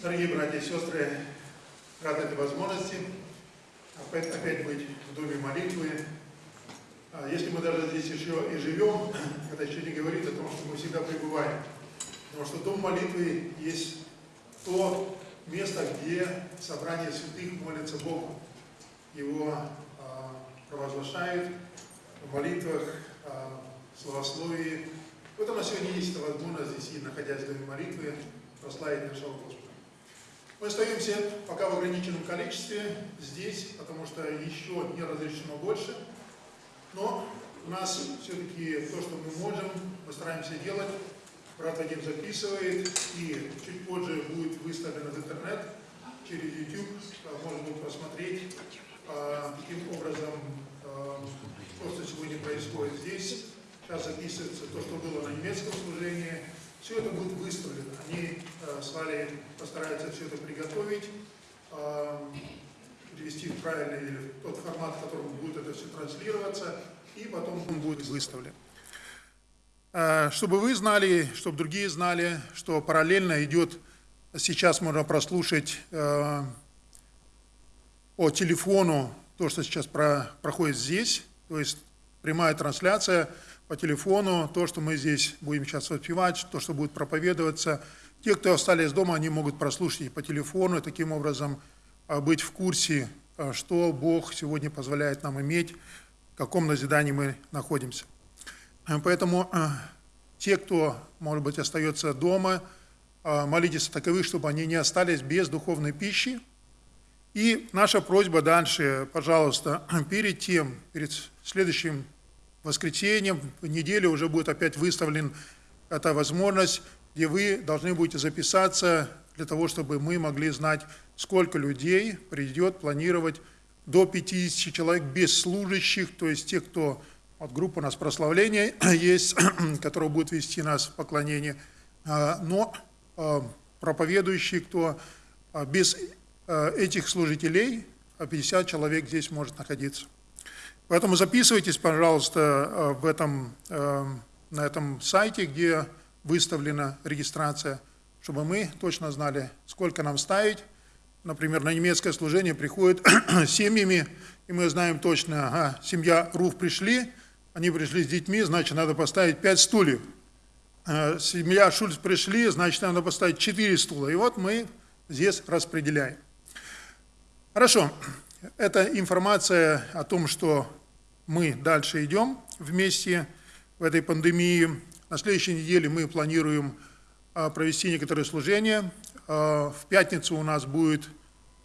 Дорогие братья и сестры, рад этой возможности опять, опять быть в доме молитвы. А Если мы даже здесь еще и живем, это еще не говорит о том, что мы всегда пребываем. Потому что дом молитвы есть то место, где собрание святых молится Богу. Его а, провозглашают в молитвах, а, в словословии. Вот сегодня есть возможность здесь, и находясь в доме молитвы, прославить нашего Господа. Мы остаемся пока в ограниченном количестве здесь, потому что еще не разрешено больше. Но у нас все-таки то, что мы можем, мы стараемся делать. Брат Вадим записывает, и чуть позже будет выставлено в интернет через YouTube. Можно будет посмотреть, а, каким образом а, то, что сегодня происходит здесь. Сейчас записывается то, что было на немецком служении, все это будет выставлено. Они э, с Валей постараются все это приготовить, э, привести в правильный или в тот формат, в котором будет это все транслироваться, и потом он будет выставлен. Э, чтобы вы знали, чтобы другие знали, что параллельно идет, сейчас можно прослушать э, по телефону то, что сейчас про, проходит здесь, то есть прямая трансляция – по телефону, то, что мы здесь будем сейчас воспевать, то, что будет проповедоваться. Те, кто остались дома, они могут прослушать по телефону, и таким образом а, быть в курсе, а, что Бог сегодня позволяет нам иметь, в каком назидании мы находимся. А, поэтому те, кто, может быть, остается дома, молитесь о таковых, чтобы они не остались без духовной пищи. И наша просьба дальше, пожалуйста, перед тем, перед следующим воскресенье, в неделю уже будет опять выставлен эта возможность, где вы должны будете записаться для того, чтобы мы могли знать, сколько людей придет планировать до 50 человек без служащих, то есть тех, кто, вот группа у нас прославления есть, которая будет вести нас в поклонение, а, но а, проповедующие, кто а, без этих служителей, 50 человек здесь может находиться. Поэтому записывайтесь, пожалуйста, э, в этом, э, на этом сайте, где выставлена регистрация, чтобы мы точно знали, сколько нам ставить. Например, на немецкое служение приходят семьями, и мы знаем точно, ага, семья Руф пришли, они пришли с детьми, значит, надо поставить пять стульев. Э, семья Шульц пришли, значит, надо поставить четыре стула. И вот мы здесь распределяем. Хорошо. Это информация о том, что мы дальше идем вместе в этой пандемии. На следующей неделе мы планируем а, провести некоторые служения. А, в пятницу у нас будет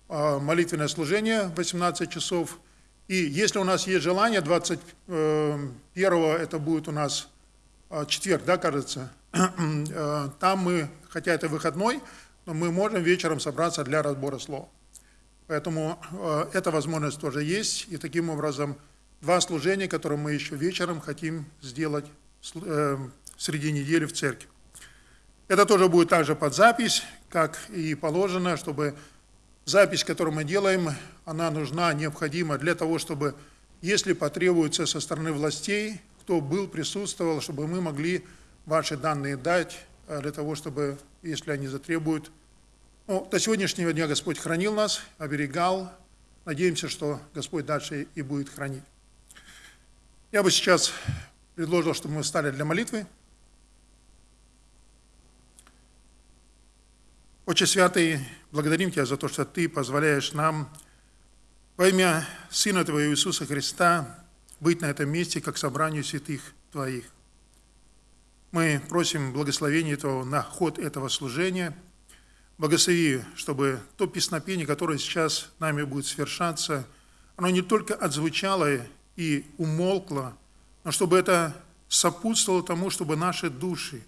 а, молитвенное служение в 18 часов. И если у нас есть желание, 21 это будет у нас четверг, да, кажется, там мы, хотя это выходной, но мы можем вечером собраться для разбора слова. Поэтому эта возможность тоже есть, и таким образом два служения, которые мы еще вечером хотим сделать э, среди недели в церкви. Это тоже будет также под запись, как и положено, чтобы запись, которую мы делаем, она нужна, необходима для того, чтобы, если потребуется со стороны властей, кто был, присутствовал, чтобы мы могли ваши данные дать, э, для того, чтобы, если они затребуют. Ну, до сегодняшнего дня Господь хранил нас, оберегал. Надеемся, что Господь дальше и будет хранить. Я бы сейчас предложил, чтобы мы встали для молитвы. Отче Святый, благодарим Тебя за то, что Ты позволяешь нам во имя Сына Твоего Иисуса Христа быть на этом месте, как собранию святых Твоих. Мы просим благословения Твоего на ход этого служения. Благослови, чтобы то песнопение, которое сейчас нами будет свершаться, оно не только отзвучало и умолкла, но чтобы это сопутствовало тому, чтобы наши души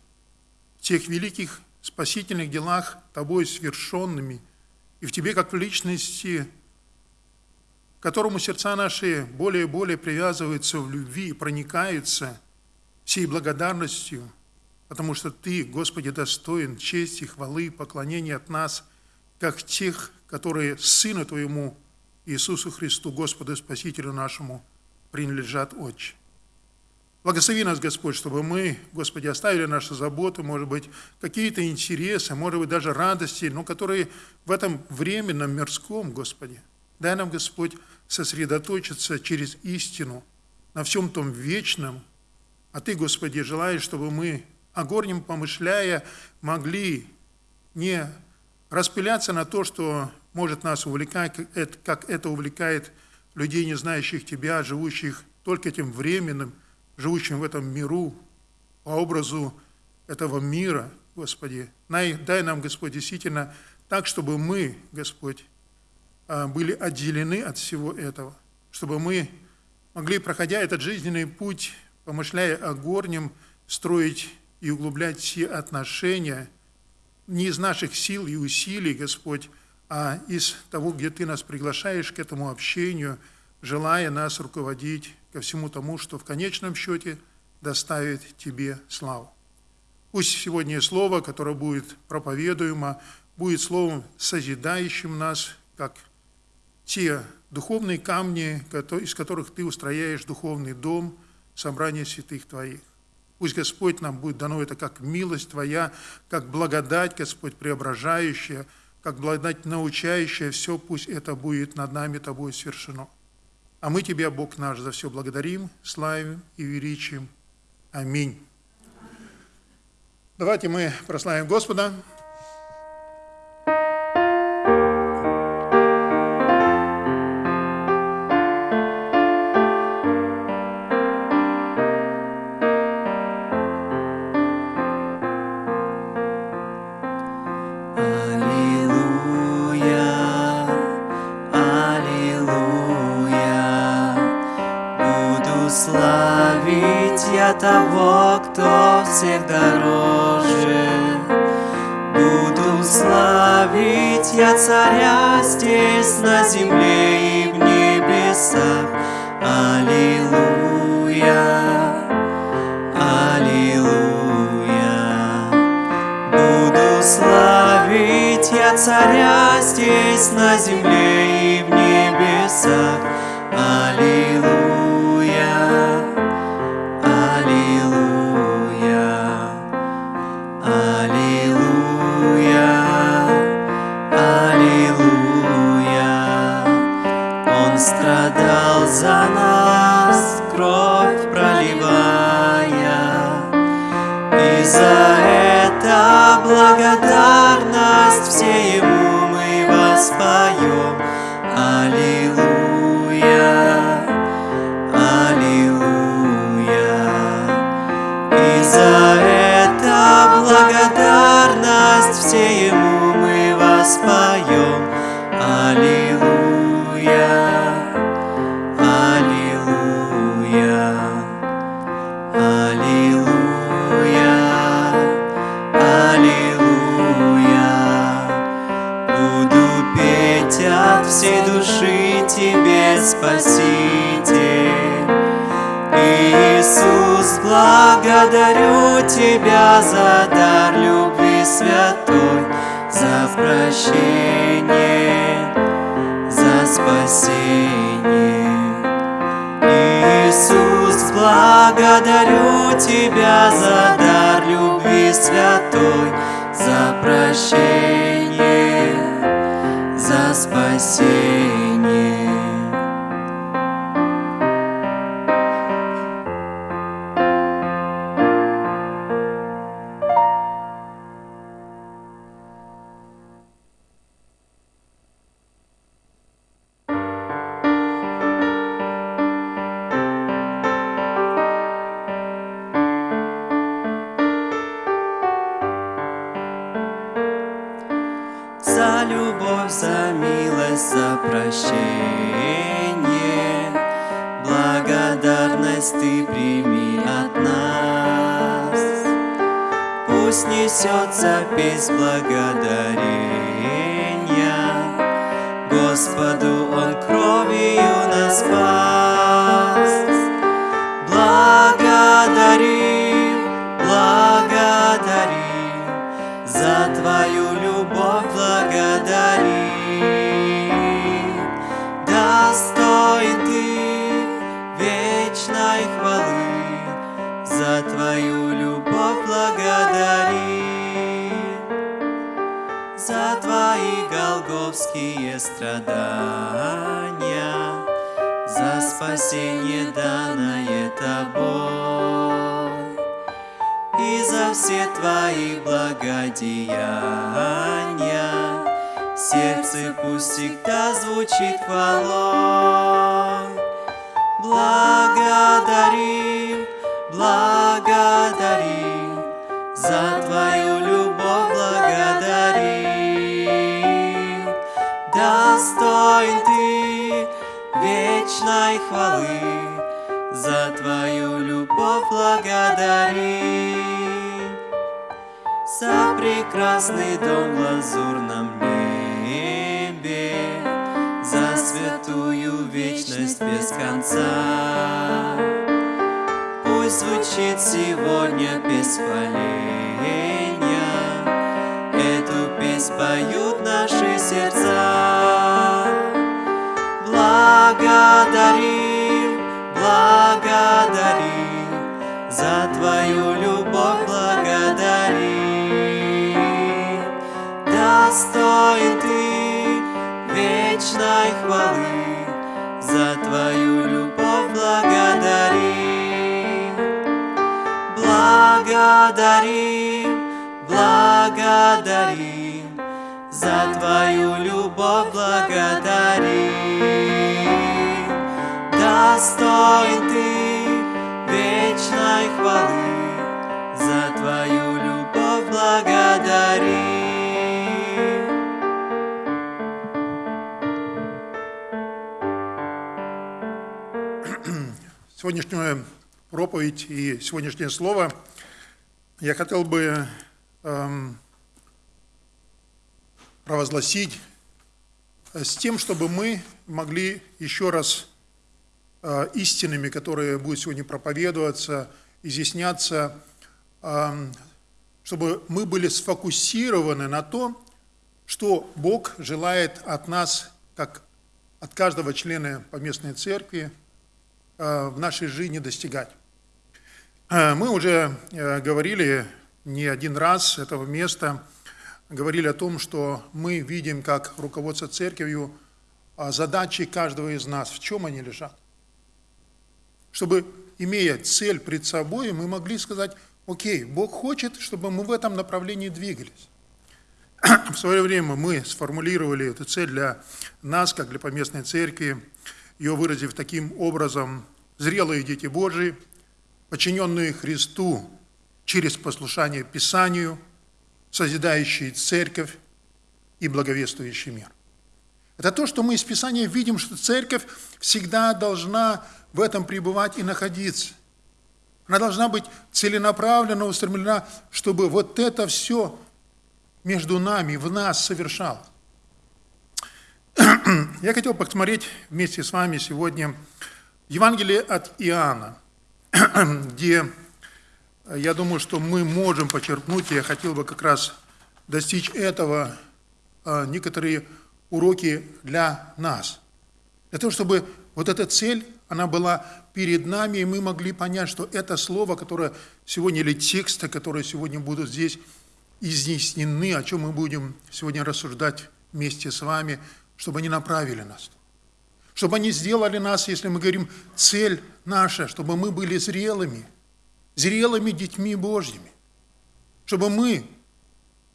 в тех великих спасительных делах Тобой свершенными и в Тебе как в личности, к которому сердца наши более и более привязываются в любви и проникаются всей благодарностью, потому что Ты, Господи, достоин чести, хвалы, поклонения от нас, как тех, которые Сыну Твоему, Иисусу Христу, Господу Спасителю нашему, принадлежат Отче. Благослови нас, Господь, чтобы мы, Господи, оставили наши заботы, может быть, какие-то интересы, может быть, даже радости, но которые в этом временном, мирском, Господи. Дай нам, Господь, сосредоточиться через истину на всем том вечном, а Ты, Господи, желаешь, чтобы мы, о горнем помышляя, могли не распыляться на то, что может нас увлекать, как это увлекает людей, не знающих Тебя, живущих только этим временным, живущим в этом миру, по образу этого мира, Господи. Дай, нам, Господь, действительно так, чтобы мы, Господь, а, были отделены от всего этого, чтобы мы могли, проходя этот жизненный путь, помышляя о горнем, строить и углублять все отношения не из наших сил и усилий, Господь, а из того, где Ты нас приглашаешь к этому общению, желая нас руководить ко всему тому, что в конечном счете доставит Тебе славу. Пусть сегодня слово, которое будет проповедуемо, будет словом, созидающим нас, как те духовные камни, из которых Ты устрояешь духовный дом, собрание святых Твоих. Пусть, Господь, нам будет дано это как милость Твоя, как благодать, Господь, преображающая, как благодать научающая, все пусть это будет над нами Тобой свершено. А мы Тебя, Бог наш, за все благодарим, славим и величим. Аминь. Давайте мы прославим Господа. тебя за дар любви святой, за прощение, за спасение. Иисус, благодарю тебя за дар любви святой, за прощение. Достоин Ты вечной хвалы, за Твою любовь благодарим. За прекрасный дом в лазурном небе, За святую вечность без конца. Пусть звучит сегодня песнь хваления, Эту песнь поют наши сердца. Благодарим, благодарим, За Твою любовь благодарим. Достоин Ты вечной хвалы, За Твою любовь благодарим. Благодарим, благодарим, За Твою любовь благодарим. Достоин Ты вечной хвалы, За Твою любовь благодарим. Сегодняшнюю проповедь и сегодняшнее слово я хотел бы эм, провозгласить с тем, чтобы мы могли еще раз э, истинами, которые будут сегодня проповедоваться, изъясняться, эм, чтобы мы были сфокусированы на том, что Бог желает от нас, как от каждого члена поместной церкви, э, в нашей жизни достигать. Э, Мы уже э, говорили не один раз этого места, говорили о том, что мы видим, как руководство церковью, задачи каждого из нас, в чем они лежат. Чтобы, имея цель пред собой, мы могли сказать, окей, Бог хочет, чтобы мы в этом направлении двигались. В свое время мы сформулировали эту цель для нас, как для поместной церкви, ее выразив таким образом, зрелые дети Божии, подчиненные Христу через послушание Писанию, созидающие церковь и благовествующий мир. Это то, что мы из Писания видим, что церковь всегда должна в этом пребывать и находиться. Она должна быть целенаправленно устремлена, чтобы вот это все между нами, в нас совершалось. Я хотел посмотреть вместе с вами сегодня Евангелие от Иоанна, где я думаю, что мы можем почерпнуть, я хотел бы как раз достичь этого, а, некоторые уроки для нас. Для того, чтобы вот эта цель, она была перед нами, и мы могли понять, что это слово, которое сегодня, или тексты, которые сегодня будут здесь изъяснены, о чем мы будем сегодня рассуждать вместе с вами, чтобы они направили нас. Чтобы они сделали нас, если мы говорим, цель наша, чтобы мы были зрелыми, зрелыми детьми Божьими. Чтобы мы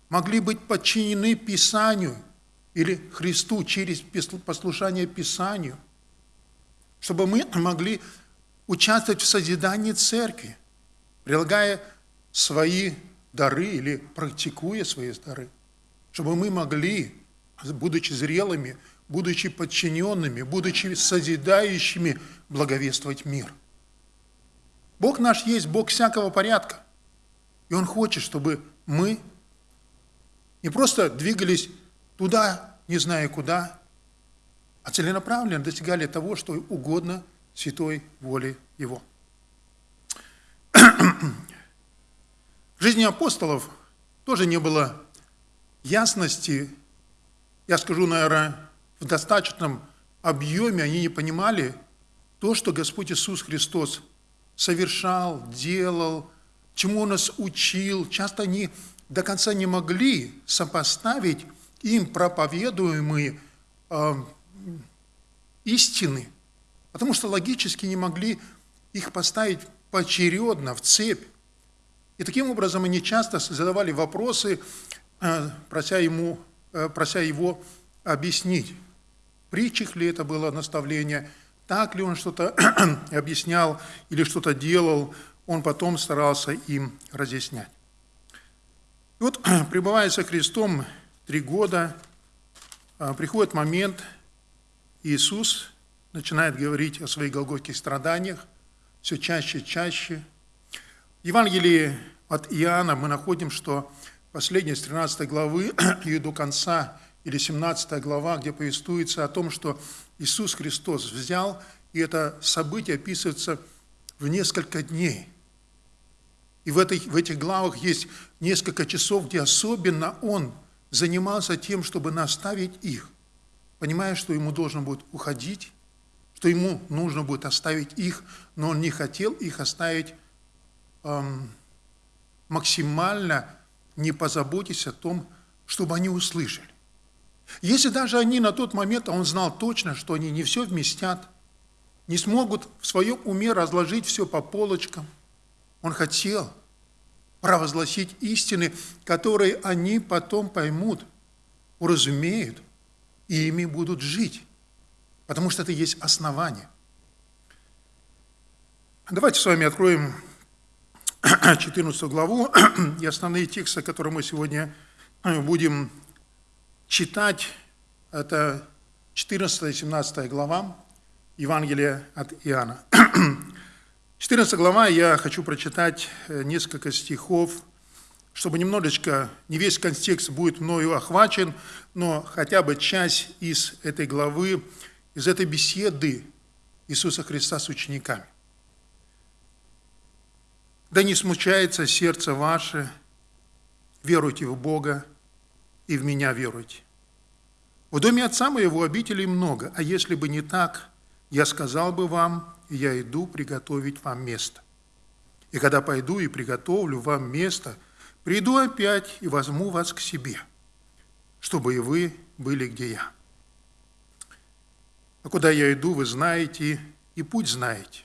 могли быть подчинены Писанию или Христу через послушание Писанию. Чтобы мы могли участвовать в созидании церкви, прилагая свои дары или практикуя свои дары. Чтобы мы могли будучи зрелыми, будучи подчиненными, будучи созидающими, благовествовать мир. Бог наш есть Бог всякого порядка. И Он хочет, чтобы мы не просто двигались туда, не зная куда, а целенаправленно достигали того, что угодно святой воле Его. В жизни апостолов тоже не было ясности я скажу, наверное, в достаточном объеме они не понимали то, что Господь Иисус Христос совершал, делал, чему Он нас учил, часто они до конца не могли сопоставить им проповедуемые э, истины, потому что логически не могли их поставить поочередно в цепь. И таким образом они часто задавали вопросы, э, прося, ему, э, прося его объяснить, в ли это было наставление, так ли он что-то объяснял или что-то делал, он потом старался им разъяснять. И вот, пребывая со Христом три года, э, приходит момент, Иисус начинает говорить о своих голготских страданиях, все чаще и чаще. В Евангелии от Иоанна мы находим, что последняя с 13 главы и до конца, или 17 глава, где повествуется о том, что Иисус Христос взял, и это событие описывается в несколько дней. И в, этой, в этих главах есть несколько часов, где особенно Он занимался тем, чтобы наставить их, понимая, что Ему должен будет уходить, что ему нужно будет оставить их, но он не хотел их оставить эм, максимально, не позаботясь о том, чтобы они услышали. Если даже они на тот момент, а он знал точно, что они не все вместят, не смогут в своем уме разложить все по полочкам, он хотел провозгласить истины, которые они потом поймут, уразумеют и ими будут жить потому что это есть основание. Давайте с вами откроем 14 главу и основные тексты, которые мы сегодня э, будем читать. Это 14 и 17 глава Евангелия от Иоанна. 14 глава я хочу прочитать э, несколько стихов, чтобы немножечко, не весь контекст будет мною охвачен, но хотя бы часть из этой главы из этой беседы Иисуса Христа с учениками. Да не смущается сердце ваше, веруйте в Бога и в меня веруйте. В доме отца моего обителей много, а если бы не так, я сказал бы вам, я иду приготовить вам место. И когда пойду и приготовлю вам место, приду опять и возьму вас к себе, чтобы и вы были, где я. А куда я иду, вы знаете, и путь знаете.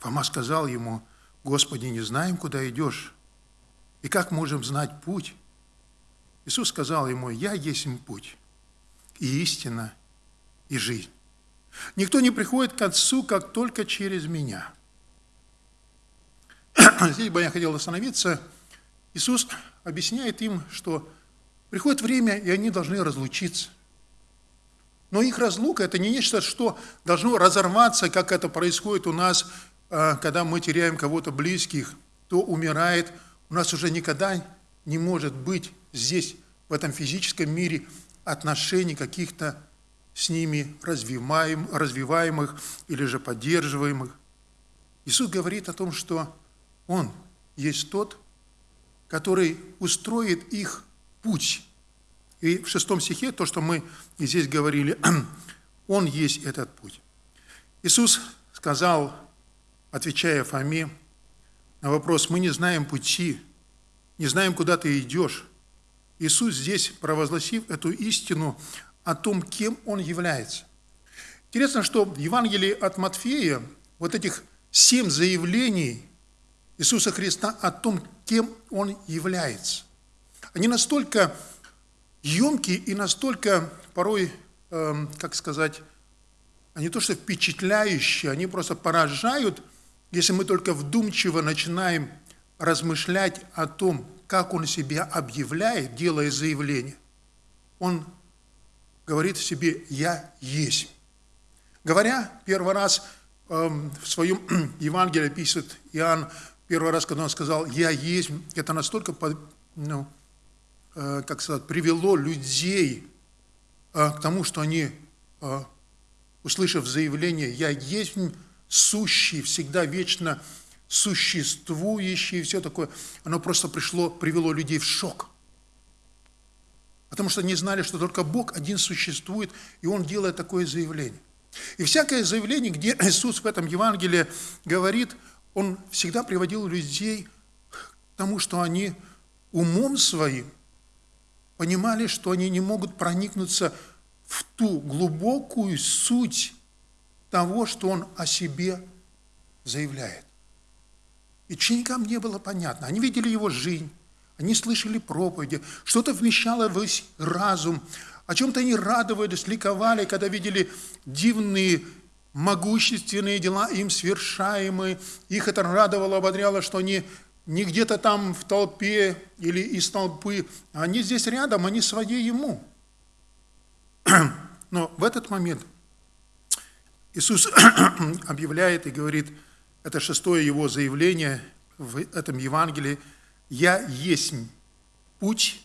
Фома сказал ему, Господи, не знаем, куда идешь, и как можем знать путь? Иисус сказал ему, я есть им путь, и истина, и жизнь. Никто не приходит к Отцу, как только через меня. Здесь бы я хотел остановиться. Иисус объясняет им, что приходит время, и они должны разлучиться – но их разлука – это не нечто, что должно разорваться, как это происходит у нас, а, когда мы теряем кого-то близких, кто умирает. У нас уже никогда не может быть здесь, в этом физическом мире, отношений каких-то с ними развиваем, развиваемых или же поддерживаемых. Иисус говорит о том, что Он есть тот, который устроит их путь и в шестом стихе, то, что мы здесь говорили, Он есть этот путь. Иисус сказал, отвечая Фоме на вопрос, мы не знаем пути, не знаем, куда ты идешь. Иисус здесь, провозгласив эту истину о том, кем Он является. Интересно, что в Евангелии от Матфея вот этих семь заявлений Иисуса Христа о том, кем Он является, они настолько емкие и настолько порой, э, как сказать, они то что впечатляющие, они просто поражают, если мы только вдумчиво начинаем размышлять о том, как он себя объявляет, делая заявление. Он говорит себе «я есть». Говоря первый раз э, в своем Евангелии пишет Иоанн, первый раз, когда он сказал «я есть», это настолько ну, Э, как сказать, привело людей э, к тому, что они, э, услышав заявление «Я есть сущий, всегда вечно существующий» и все такое, оно просто пришло, привело людей в шок. Потому что они знали, что только Бог один существует, и Он делает такое заявление. И всякое заявление, где Иисус в этом Евангелии говорит, он всегда приводил людей к тому, что они умом своим понимали, что они не могут проникнуться в ту глубокую суть того, что он о себе заявляет. И ученикам не было понятно. Они видели его жизнь, они слышали проповеди, что-то вмещало в разум, о чем-то они радовались, ликовали, когда видели дивные, могущественные дела им свершаемые. Их это радовало, ободряло, что они не где-то там в толпе или из толпы, они здесь рядом, они свои ему. Но в этот момент Иисус объявляет и говорит, это шестое его заявление в этом Евангелии, «Я есть путь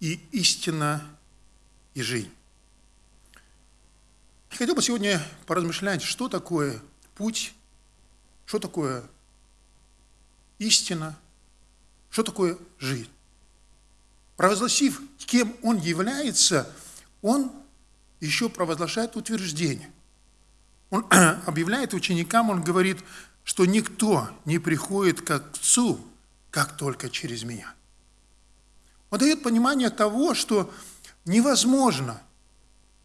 и истина и жизнь». Хотел бы сегодня поразмышлять, что такое путь, что такое истина, что такое жизнь. Провозгласив, кем он является, он еще провозглашает утверждение. Он объявляет ученикам, он говорит, что никто не приходит к Отцу, как только через меня. Он дает понимание того, что невозможно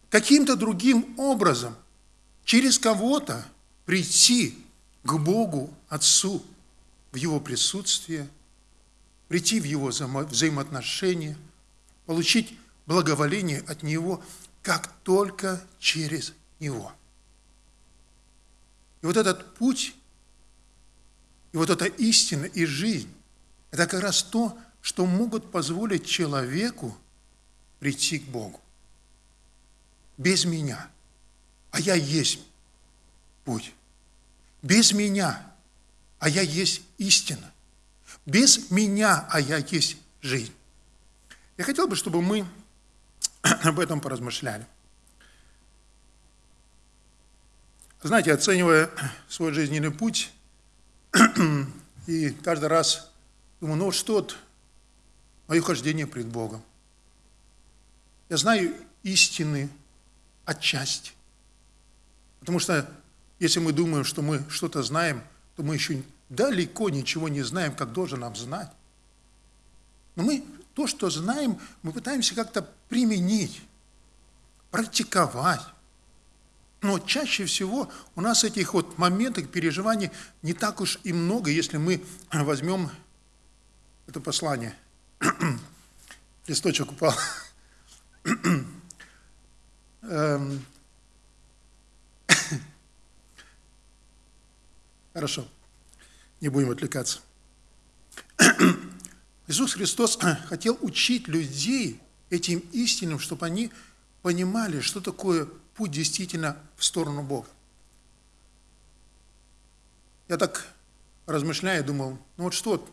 каким-то другим образом через кого-то прийти к Богу Отцу в Его присутствие, прийти в Его взаимоотношения, получить благоволение от Него, как только через Него. И вот этот путь, и вот эта истина и жизнь, это как раз то, что могут позволить человеку прийти к Богу. Без меня. А я есть путь. Без меня. А я есть истина. Без меня, а я есть жизнь. Я хотел бы, чтобы мы об этом поразмышляли. Знаете, оценивая свой жизненный путь, и каждый раз думаю, ну что вот мое хождение пред Богом. Я знаю истины отчасти. Потому что если мы думаем, что мы что-то знаем, то мы еще далеко ничего не знаем, как должен нам знать. Но мы то, что знаем, мы пытаемся как-то применить, практиковать. Но чаще всего у нас этих вот моментов, переживаний не так уж и много, если мы возьмем это послание. Листочек упал. Эм. Хорошо, не будем отвлекаться. Иисус Христос хотел учить людей этим истинам, чтобы они понимали, что такое путь действительно в сторону Бога. Я так размышляя, думал, ну вот что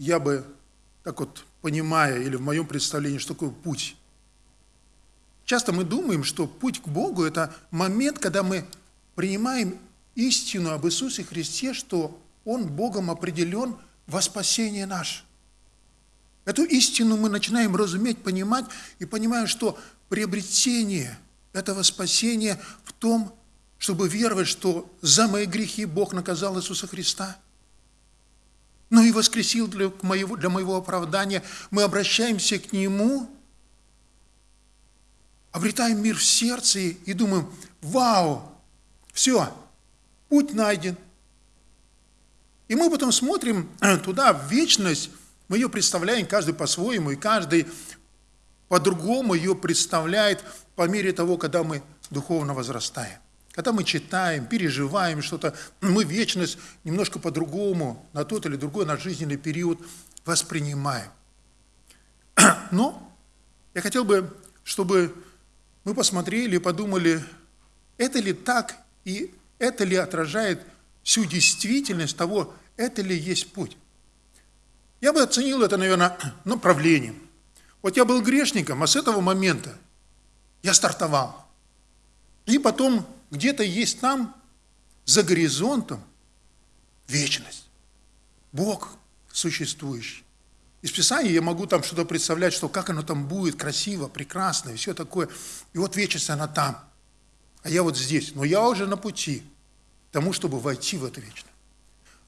я бы так вот понимая, или в моем представлении, что такое путь. Часто мы думаем, что путь к Богу – это момент, когда мы принимаем истину об Иисусе Христе, что Он Богом определен во спасение наше. Эту истину мы начинаем разуметь, понимать и понимаем, что приобретение этого спасения в том, чтобы веровать, что за мои грехи Бог наказал Иисуса Христа, но и воскресил для моего, для моего оправдания. Мы обращаемся к Нему, обретаем мир в сердце и думаем, вау, все, путь найден. И мы потом смотрим туда, в вечность, мы ее представляем каждый по-своему, и каждый по-другому ее представляет по мере того, когда мы духовно возрастаем. Когда мы читаем, переживаем что-то, мы вечность немножко по-другому на тот или другой наш жизненный период воспринимаем. Но я хотел бы, чтобы мы посмотрели и подумали, это ли так и это ли отражает всю действительность того, это ли есть путь. Я бы оценил это, наверное, направлением. Вот я был грешником, а с этого момента я стартовал. И потом где-то есть там, за горизонтом, вечность. Бог существующий. Из Писания я могу там что-то представлять, что как оно там будет, красиво, прекрасно, и все такое. И вот вечность, она там. А я вот здесь. Но я уже на пути к тому, чтобы войти в это вечное.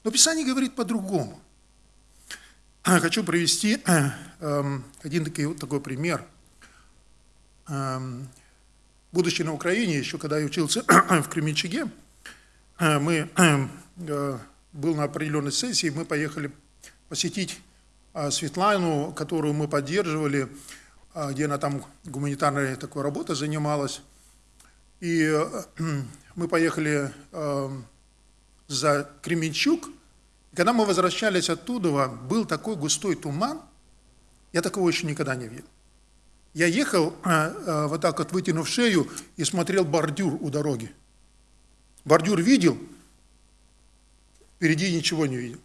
Но Писание говорит по-другому. Хочу привести эм, один такой, такой пример. Будучи на Украине, еще когда я учился в Кременчуге, э, мы, э, был на определенной сессии, мы поехали посетить э, Светлану, которую мы поддерживали, где она там гуманитарной такой работой занималась. И мы поехали за Кременчуг. И когда мы возвращались оттуда, был такой густой туман, я такого еще никогда не видел. Я ехал вот так вот, вытянув шею, и смотрел бордюр у дороги. Бордюр видел, впереди ничего не видел.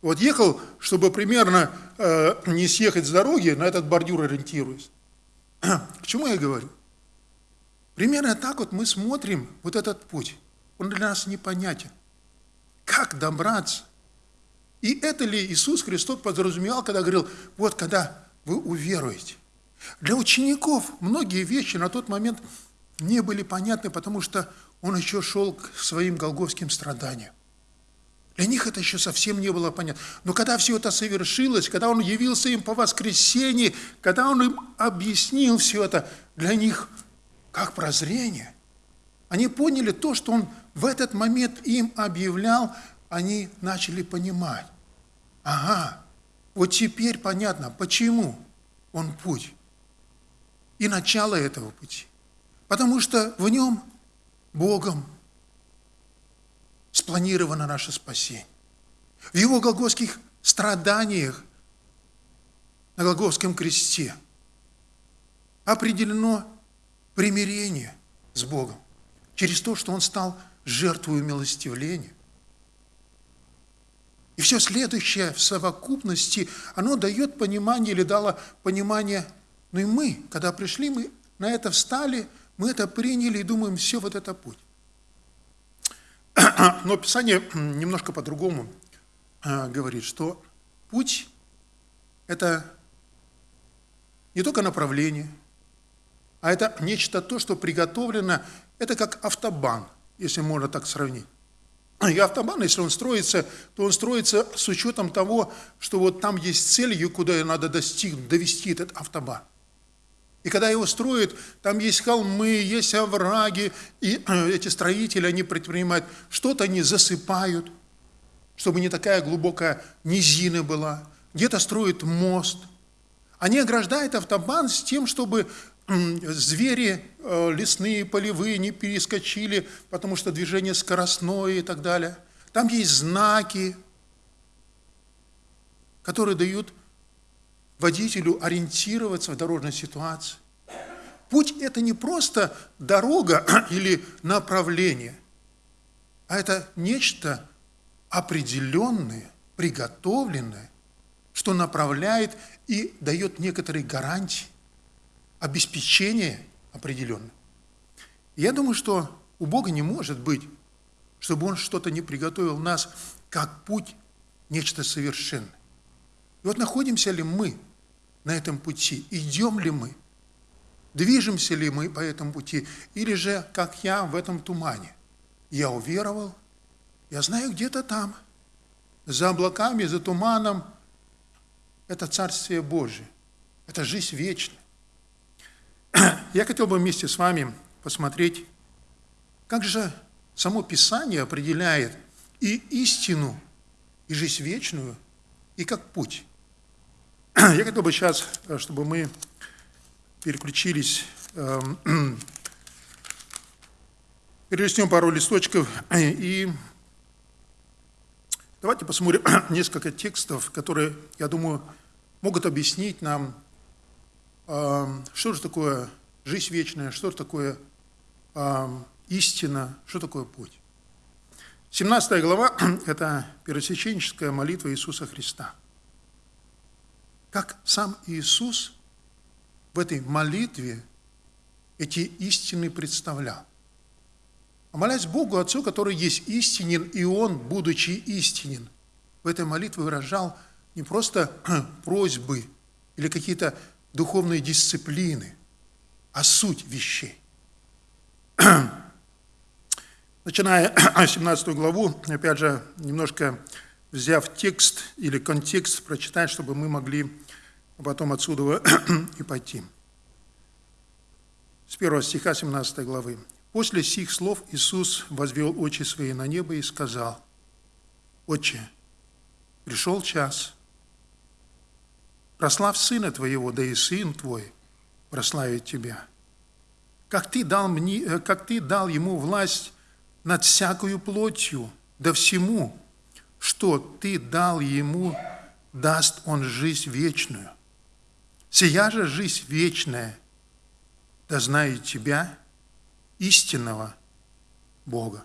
Вот ехал, чтобы примерно э, не съехать с дороги, на этот бордюр ориентируясь. К чему я говорю? Примерно так вот мы смотрим вот этот путь. Он для нас непонятен. Как добраться? И это ли Иисус Христос подразумевал, когда говорил, вот когда вы уверуете. Для учеников многие вещи на тот момент не были понятны, потому что он еще шел к своим голговским страданиям. Для них это еще совсем не было понятно. Но когда все это совершилось, когда Он явился им по воскресенье, когда Он им объяснил все это, для них как прозрение. Они поняли то, что Он в этот момент им объявлял, они начали понимать. Ага, вот теперь понятно, почему Он путь. И начало этого пути. Потому что в нем Богом спланировано наше спасение. В Его голгофских страданиях на Голгофском кресте определено примирение с Богом через то, что Он стал жертвой милостивления. И все следующее в совокупности, оно дает понимание или дало понимание, ну и мы, когда пришли, мы на это встали, мы это приняли и думаем, все вот это путь. Но Писание немножко по-другому э, говорит, что путь – это не только направление, а это нечто то, что приготовлено, это как автобан, если можно так сравнить. И автобан, если он строится, то он строится с учетом того, что вот там есть цель, куда надо достигнуть, довести этот автобан. И когда его строят, там есть холмы, есть овраги, и эти строители, они предпринимают, что-то они засыпают, чтобы не такая глубокая низина была. Где-то строят мост. Они ограждают автобан с тем, чтобы звери э, лесные, полевые не перескочили, потому что движение скоростное и так далее. Там есть знаки, которые дают водителю ориентироваться в дорожной ситуации. Путь – это не просто дорога или направление, а это нечто определенное, приготовленное, что направляет и дает некоторые гарантии, обеспечение определенное. Я думаю, что у Бога не может быть, чтобы Он что-то не приготовил нас, как путь, нечто совершенное. И вот находимся ли мы на этом пути? Идем ли мы? Движемся ли мы по этому пути? Или же, как я, в этом тумане? Я уверовал, я знаю, где-то там, за облаками, за туманом, это Царствие Божие, это жизнь вечная. Я хотел бы вместе с вами посмотреть, как же само Писание определяет и истину, и жизнь вечную, и как путь. Я хотел бы сейчас, э, чтобы мы переключились, эм, перелистнем пару листочков и давайте посмотрим несколько текстов, которые, я думаю, могут объяснить нам, эм, что же такое жизнь вечная, что же такое эм, истина, что такое путь. 17 глава – это первосвященническая молитва Иисуса Христа – как сам Иисус в этой молитве эти истины представлял. А молясь Богу Отцу, который есть истинен, и Он, будучи истинен, в этой молитве выражал не просто просьбы или какие-то духовные дисциплины, а суть вещей. Начиная 17 главу, опять же, немножко взяв текст или контекст, прочитать, чтобы мы могли потом отсюда и пойти. С первого стиха 17 главы. «После сих слов Иисус возвел очи свои на небо и сказал, «Отче, пришел час, прославь Сына Твоего, да и Сын Твой прославит Тебя. Как Ты дал, мне, э, как ты дал Ему власть над всякою плотью, да всему, что Ты дал Ему, даст Он жизнь вечную. Сия же жизнь вечная, да знает Тебя, истинного Бога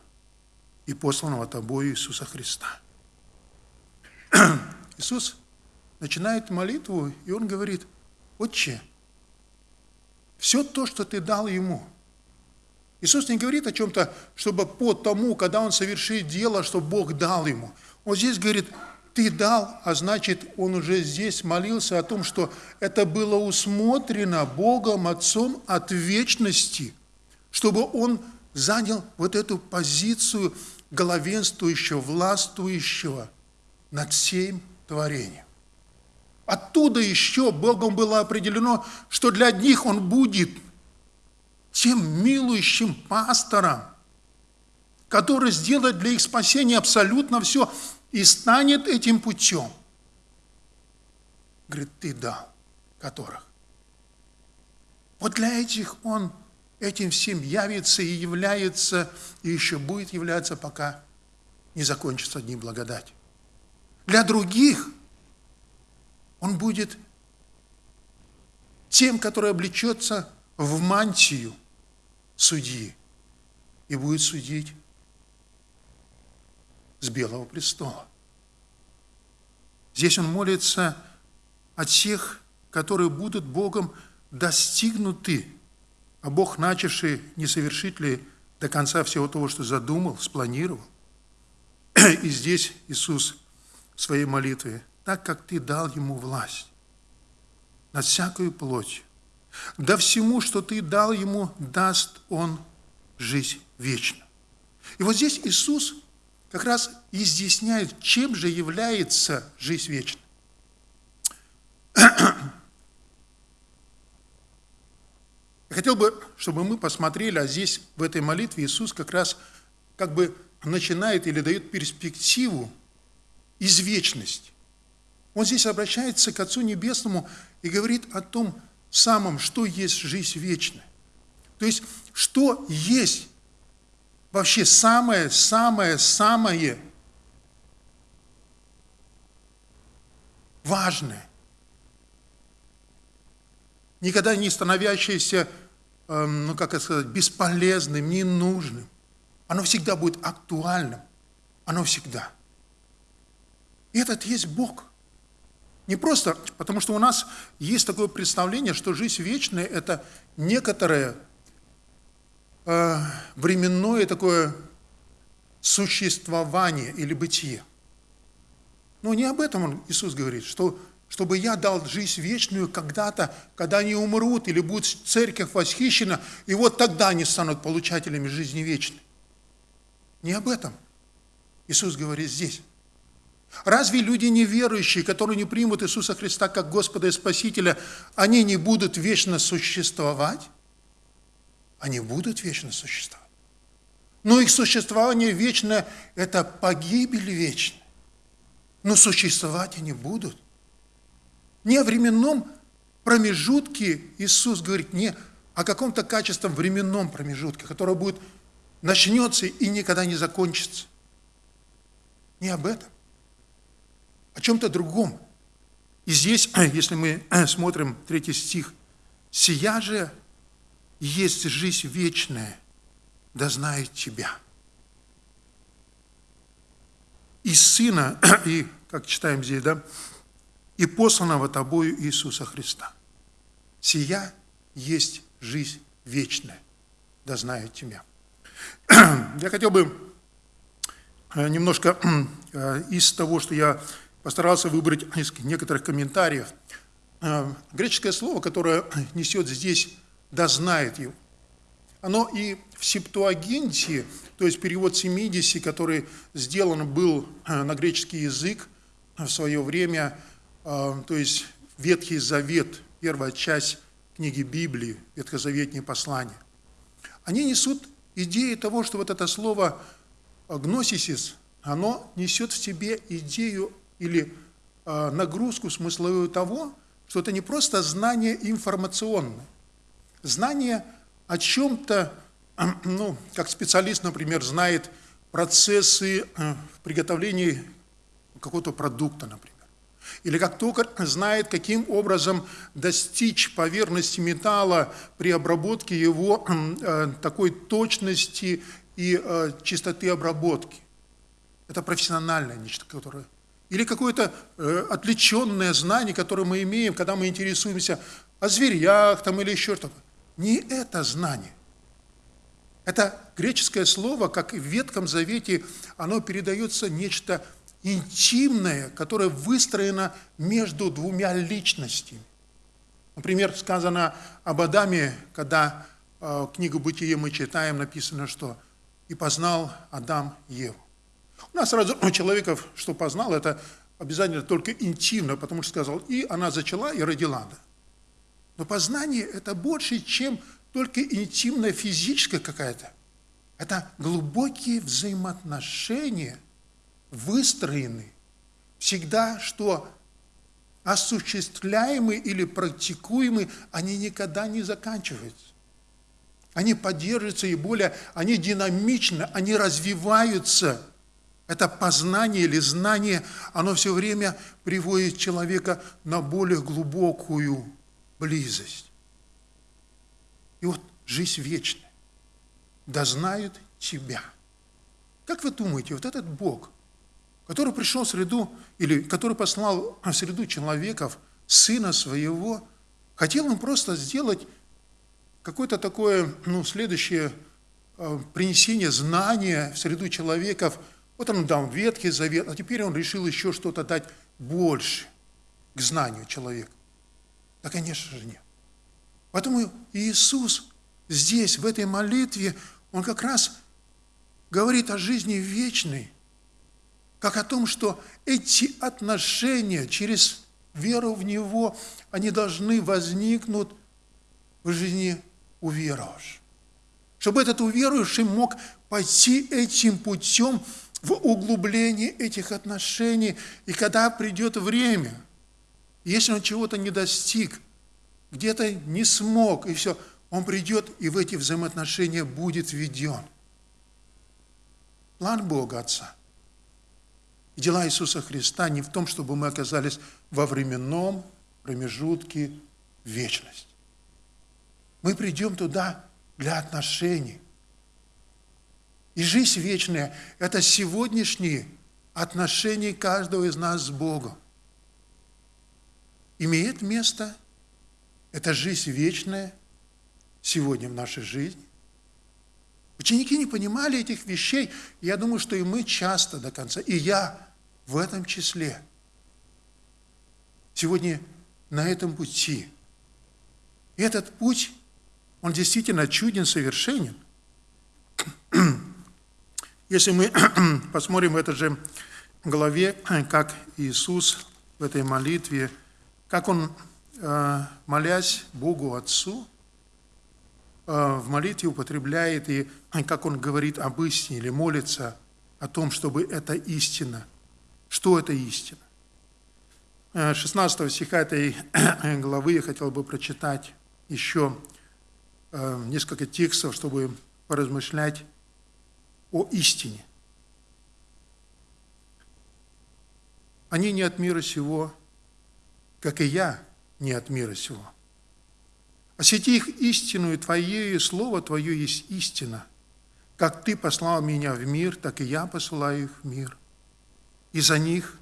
и посланного Тобою Иисуса Христа. Иисус начинает молитву, и Он говорит, «Отче, все то, что Ты дал Ему». Иисус не говорит о чем-то, чтобы по тому, когда Он совершит дело, что Бог дал Ему. Он здесь говорит, ты дал, а значит, он уже здесь молился о том, что это было усмотрено Богом Отцом от вечности, чтобы он занял вот эту позицию главенствующего, властвующего над всем творением. Оттуда еще Богом было определено, что для одних он будет тем милующим пастором, который сделает для их спасения абсолютно все и станет этим путем. Говорит, ты дал, которых. Вот для этих он этим всем явится и является, и еще будет являться, пока не закончится дни благодать. Для других он будет тем, который облечется в мантию судьи и будет судить с Белого престола. Здесь он молится о тех, которые будут Богом достигнуты, а Бог, начавший, не совершит ли до конца всего того, что задумал, спланировал. И здесь Иисус в своей молитве, так как Ты дал Ему власть над всякою плотью, да всему, что Ты дал Ему, даст Он жизнь вечную. И вот здесь Иисус как раз изъясняет, чем же является жизнь вечная. Я хотел бы, чтобы мы посмотрели, а здесь в этой молитве Иисус как раз как бы начинает или дает перспективу из вечности. Он здесь обращается к Отцу Небесному и говорит о том самом, что есть жизнь вечная. То есть, что есть вообще самое-самое-самое важное, никогда не становящееся, эм, ну как это сказать, бесполезным, ненужным. Оно всегда будет актуальным. Оно всегда. И этот есть Бог. Не просто, потому что у нас есть такое представление, что жизнь вечная – это некоторое временное такое существование или бытие. Но не об этом он, Иисус говорит, что чтобы я дал жизнь вечную когда-то, когда они умрут или будет церковь восхищена, и вот тогда они станут получателями жизни вечной. Не об этом Иисус говорит здесь. Разве люди неверующие, которые не примут Иисуса Христа как Господа и Спасителя, они не будут вечно существовать? Они будут вечно существовать. Но их существование вечное – это погибель вечная. Но существовать они будут. Не о временном промежутке Иисус говорит, не о каком-то качественном временном промежутке, которое будет, начнется и никогда не закончится. Не об этом. О чем-то другом. И здесь, если мы смотрим третий стих, «Сия же есть жизнь вечная, да знает Тебя. И Сына, и, как читаем здесь, да, и посланного Тобою Иисуса Христа. Сия есть жизнь вечная, да знает Тебя. Я хотел бы э, немножко э, из того, что я постарался выбрать из некоторых комментариев. Э, греческое слово, которое несет здесь да знает его. оно и в Септуагинте, то есть перевод 70, который сделан был э, на греческий язык в свое время, э, то есть Ветхий Завет, первая часть книги Библии, Ветхозаветные послания, они несут идею того, что вот это слово гносисис, оно несет в себе идею или э, нагрузку смысловую того, что это не просто знание информационное, знание о чем-то, ну, как специалист, например, знает процессы э, в приготовлении какого-то продукта, например. Или как токарь знает, каким образом достичь поверхности металла при обработке его э, такой точности и э, чистоты обработки. Это профессиональное нечто, которое... Или какое-то отвлеченное знание, которое мы имеем, когда мы интересуемся о зверях там, или еще что-то. Не это знание. Это греческое слово, как и в Ветхом Завете, оно передается нечто интимное, которое выстроено между двумя личностями. Например, сказано об Адаме, когда э, книгу «Бытие» мы читаем, написано, что «И познал Адам Еву». У нас сразу у человеков, что познал, это обязательно только интимно, потому что сказал «И она зачала и родила». Да? Но познание – это больше, чем только интимная физическая какая-то. Это глубокие взаимоотношения, выстроены всегда, что осуществляемы или практикуемы, они никогда не заканчиваются. Они поддерживаются и более, они динамичны, они развиваются. Это познание или знание, оно все время приводит человека на более глубокую близость. И вот жизнь вечная. Да знают тебя. Как вы думаете, вот этот Бог, который пришел в среду, или который послал в среду человеков, Сына Своего, хотел он просто сделать какое-то такое, ну, следующее э, принесение знания в среду человеков. Вот он дал Ветхий Завет, а теперь он решил еще что-то дать больше к знанию человека. Да, конечно же, нет. Поэтому Иисус здесь, в этой молитве, Он как раз говорит о жизни вечной, как о том, что эти отношения через веру в Него, они должны возникнуть в жизни уверовавшего. Чтобы этот уверующий мог пойти этим путем в углубление этих отношений, и когда придет время – если он чего-то не достиг, где-то не смог, и все, он придет и в эти взаимоотношения будет введен. План Бога Отца дела Иисуса Христа не в том, чтобы мы оказались во временном промежутке вечности. Мы придем туда для отношений. И жизнь вечная – это сегодняшние отношения каждого из нас с Богом имеет место. Это жизнь вечная сегодня в нашей жизни. Ученики не понимали этих вещей. Я думаю, что и мы часто до конца, и я в этом числе. Сегодня на этом пути. И этот путь, он действительно чуден, совершенен. Если мы посмотрим в этой же главе, как Иисус в этой молитве – как он, э, молясь Богу Отцу, э, в молитве употребляет и как он говорит об истине или молится о том, чтобы это истина. Что это истина? 16 э, стиха этой главы я хотел бы прочитать еще несколько текстов, чтобы поразмышлять о истине. Они не от мира сего, как и я не от мира сего. Осети их истину, и Твоею Слово Твое есть истина. Как Ты послал меня в мир, так и я посылаю их в мир. И за них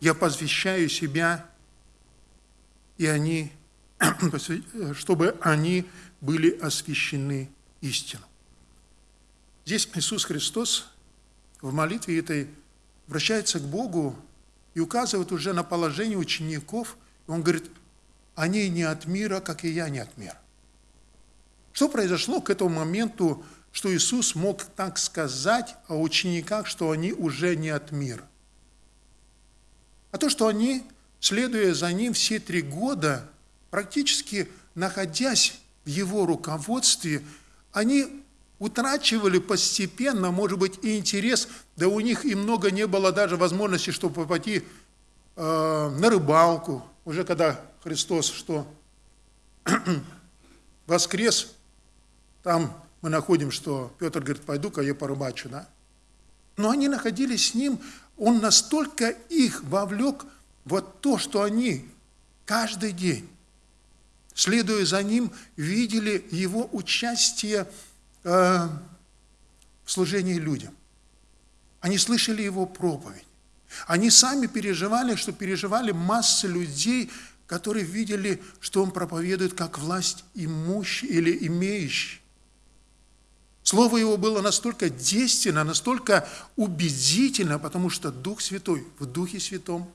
я посвящаю себя, и они, чтобы они были освящены истину. Здесь Иисус Христос в молитве этой обращается к Богу и указывает уже на положение учеников – он говорит, они не от мира, как и я не от мира. Что произошло к этому моменту, что Иисус мог так сказать о учениках, что они уже не от мира? А то, что они, следуя за Ним все три года, практически находясь в Его руководстве, они утрачивали постепенно, может быть, и интерес, да у них и много не было даже возможности, чтобы пойти э, на рыбалку, уже когда Христос что воскрес, там мы находим, что Петр говорит, пойду-ка я порыбачу, да? Но они находились с ним, он настолько их вовлек вот то, что они каждый день, следуя за ним, видели его участие э, в служении людям. Они слышали его проповедь. Они сами переживали, что переживали массы людей, которые видели, что он проповедует как власть имущий или имеющий. Слово его было настолько действенно, настолько убедительно, потому что Дух Святой, в Духе Святом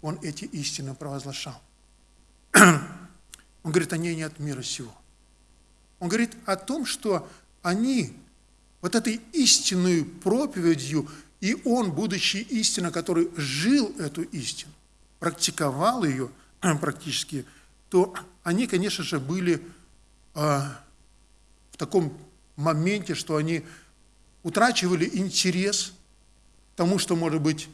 он эти истины провозглашал. Он говорит, они не от мира сего. Он говорит о том, что они вот этой истинной проповедью, и он, будучи истина, который жил эту истину, практиковал ее – практически, то они, конечно же, были а, в таком моменте, что они утрачивали интерес к тому, что, может быть,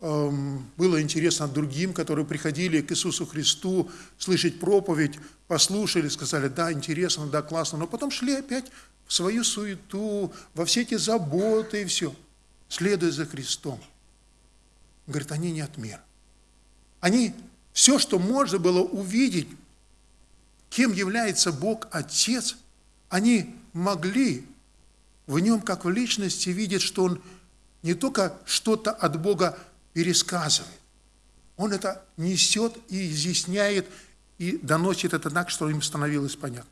эм, было интересно другим, которые приходили к Иисусу Христу слышать проповедь, послушали, сказали, да, интересно, да, классно, но потом шли опять в свою суету, во все эти заботы и все, следуя за Христом. Говорит, они не от мира. Они все, что можно было увидеть, кем является Бог Отец, они могли в нем, как в личности, видеть, что он не только что-то от Бога пересказывает, он это несет и изъясняет, и доносит это так, что им становилось понятно.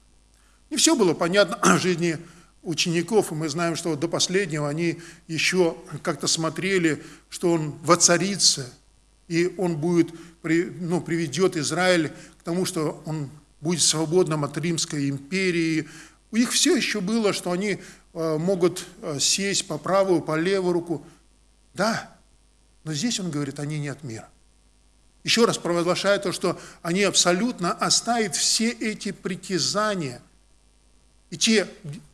Не все было понятно в жизни учеников, и мы знаем, что до последнего они еще как-то смотрели, что он воцарится – и он будет, ну, приведет Израиль к тому, что он будет свободным от Римской империи. У них все еще было, что они э, могут э, сесть по правую, по левую руку. Да, но здесь он говорит, они не от мира. Еще раз провозглашая то, что они абсолютно оставят все эти притязания и те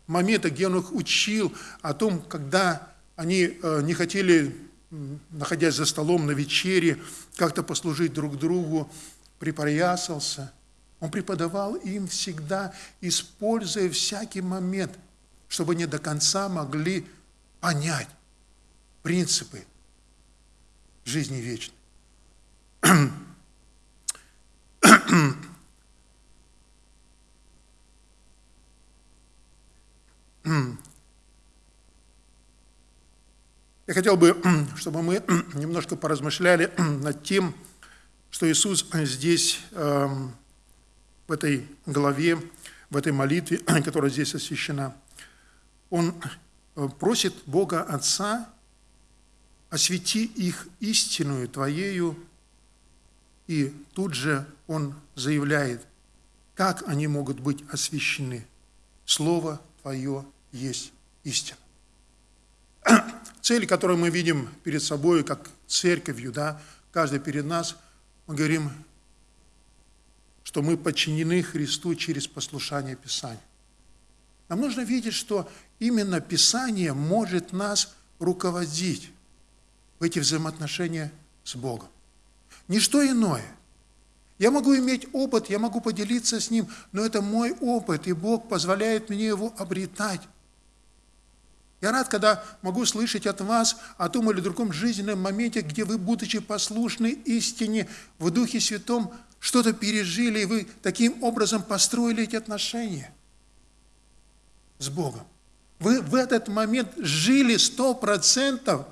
моменты, где он их учил о том, когда они э, не хотели находясь за столом на вечере, как-то послужить друг другу, припоясался. Он преподавал им всегда, используя всякий момент, чтобы они до конца могли понять принципы жизни вечной. Я хотел бы, чтобы мы немножко поразмышляли над тем, что Иисус здесь, эм, в этой главе, в этой молитве, которая здесь освящена, Он э, просит Бога Отца, освети их истинную Твоею, и тут же Он заявляет, как они могут быть освящены. Слово Твое есть истина цель, которую мы видим перед собой, как церковью, да, каждый перед нас, мы говорим, что мы подчинены Христу через послушание Писания. Нам нужно видеть, что именно Писание может нас руководить в эти взаимоотношения с Богом. Ничто иное. Я могу иметь опыт, я могу поделиться с ним, но это мой опыт, и Бог позволяет мне его обретать. Я рад, когда могу слышать от вас о том или другом жизненном моменте, где вы, будучи послушны истине в Духе Святом, что-то пережили, и вы таким образом построили эти отношения с Богом. Вы в этот момент жили сто процентов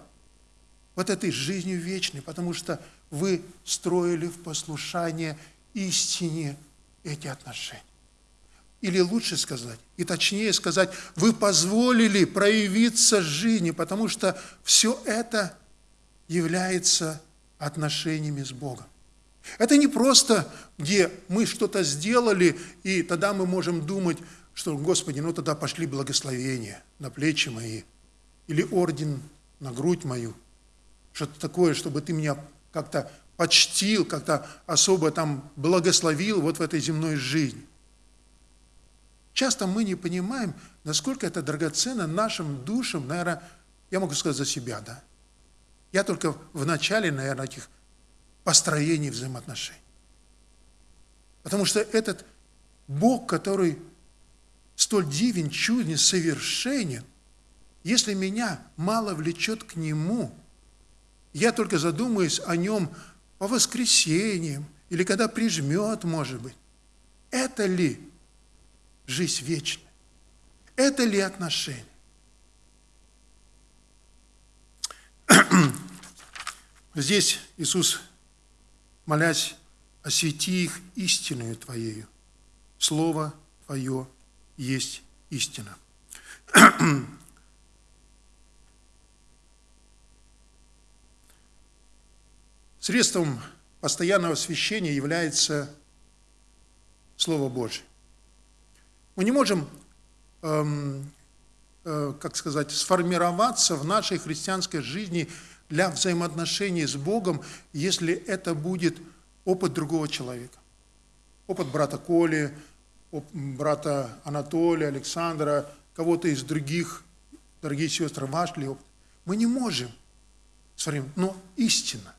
вот этой жизнью вечной, потому что вы строили в послушание истине эти отношения. Или лучше сказать, и точнее сказать, вы позволили проявиться жизни, потому что все это является отношениями с Богом. Это не просто, где мы что-то сделали, и тогда мы можем думать, что, Господи, ну тогда пошли благословения на плечи мои, или орден на грудь мою, что-то такое, чтобы Ты меня как-то почтил, как-то особо там благословил вот в этой земной жизни. Часто мы не понимаем, насколько это драгоценно нашим душам, наверное, я могу сказать за себя, да. Я только в начале, наверное, этих построений взаимоотношений. Потому что этот Бог, который столь дивен, чуден, совершенен, если меня мало влечет к Нему, я только задумаюсь о Нем по воскресеньям или когда прижмет, может быть. Это ли жизнь вечная? Это ли отношения? Здесь Иисус, молясь, освети их истинную Твоею. Слово Твое есть истина. Средством постоянного освящения является Слово Божье. Мы не можем, эм, э, как сказать, сформироваться в нашей христианской жизни для взаимоотношений с Богом, если это будет опыт другого человека. Опыт брата Коли, брата Анатолия, Александра, кого-то из других, дорогие сестры, ваш ли опыт. Мы не можем сформировать, но истина.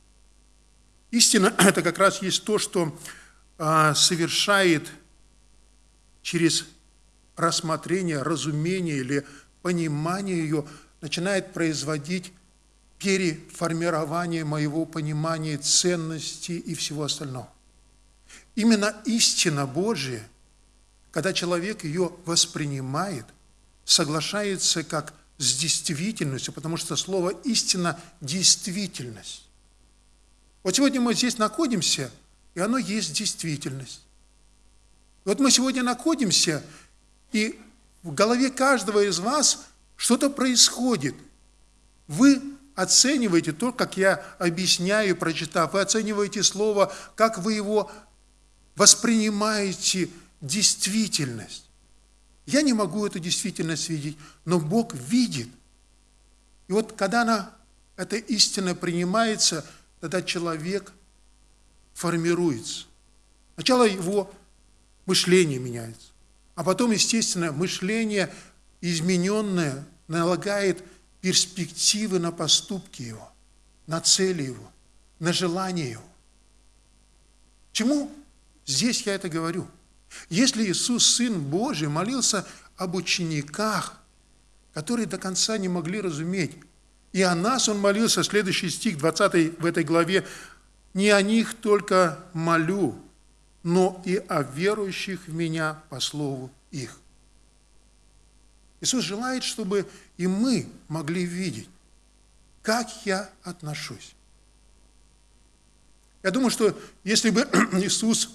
Истина – это как раз есть то, что а, совершает через рассмотрение, разумение или понимание ее, начинает производить переформирование моего понимания ценностей и всего остального. Именно истина Божия, когда человек ее воспринимает, соглашается как с действительностью, потому что слово «истина» – действительность. Вот сегодня мы здесь находимся, и оно есть действительность. Вот мы сегодня находимся, и в голове каждого из вас что-то происходит. Вы оцениваете то, как я объясняю, прочитав, вы оцениваете слово, как вы его воспринимаете действительность. Я не могу эту действительность видеть, но Бог видит. И вот когда она, эта истина принимается – тогда человек формируется. Сначала его мышление меняется, а потом, естественно, мышление измененное налагает перспективы на поступки его, на цели его, на желания его. Чему здесь я это говорю? Если Иисус, Сын Божий, молился об учениках, которые до конца не могли разуметь, и о нас он молился, следующий стих, 20 в этой главе, «Не о них только молю, но и о верующих в Меня по слову их». Иисус желает, чтобы и мы могли видеть, как я отношусь. Я думаю, что если бы Иисус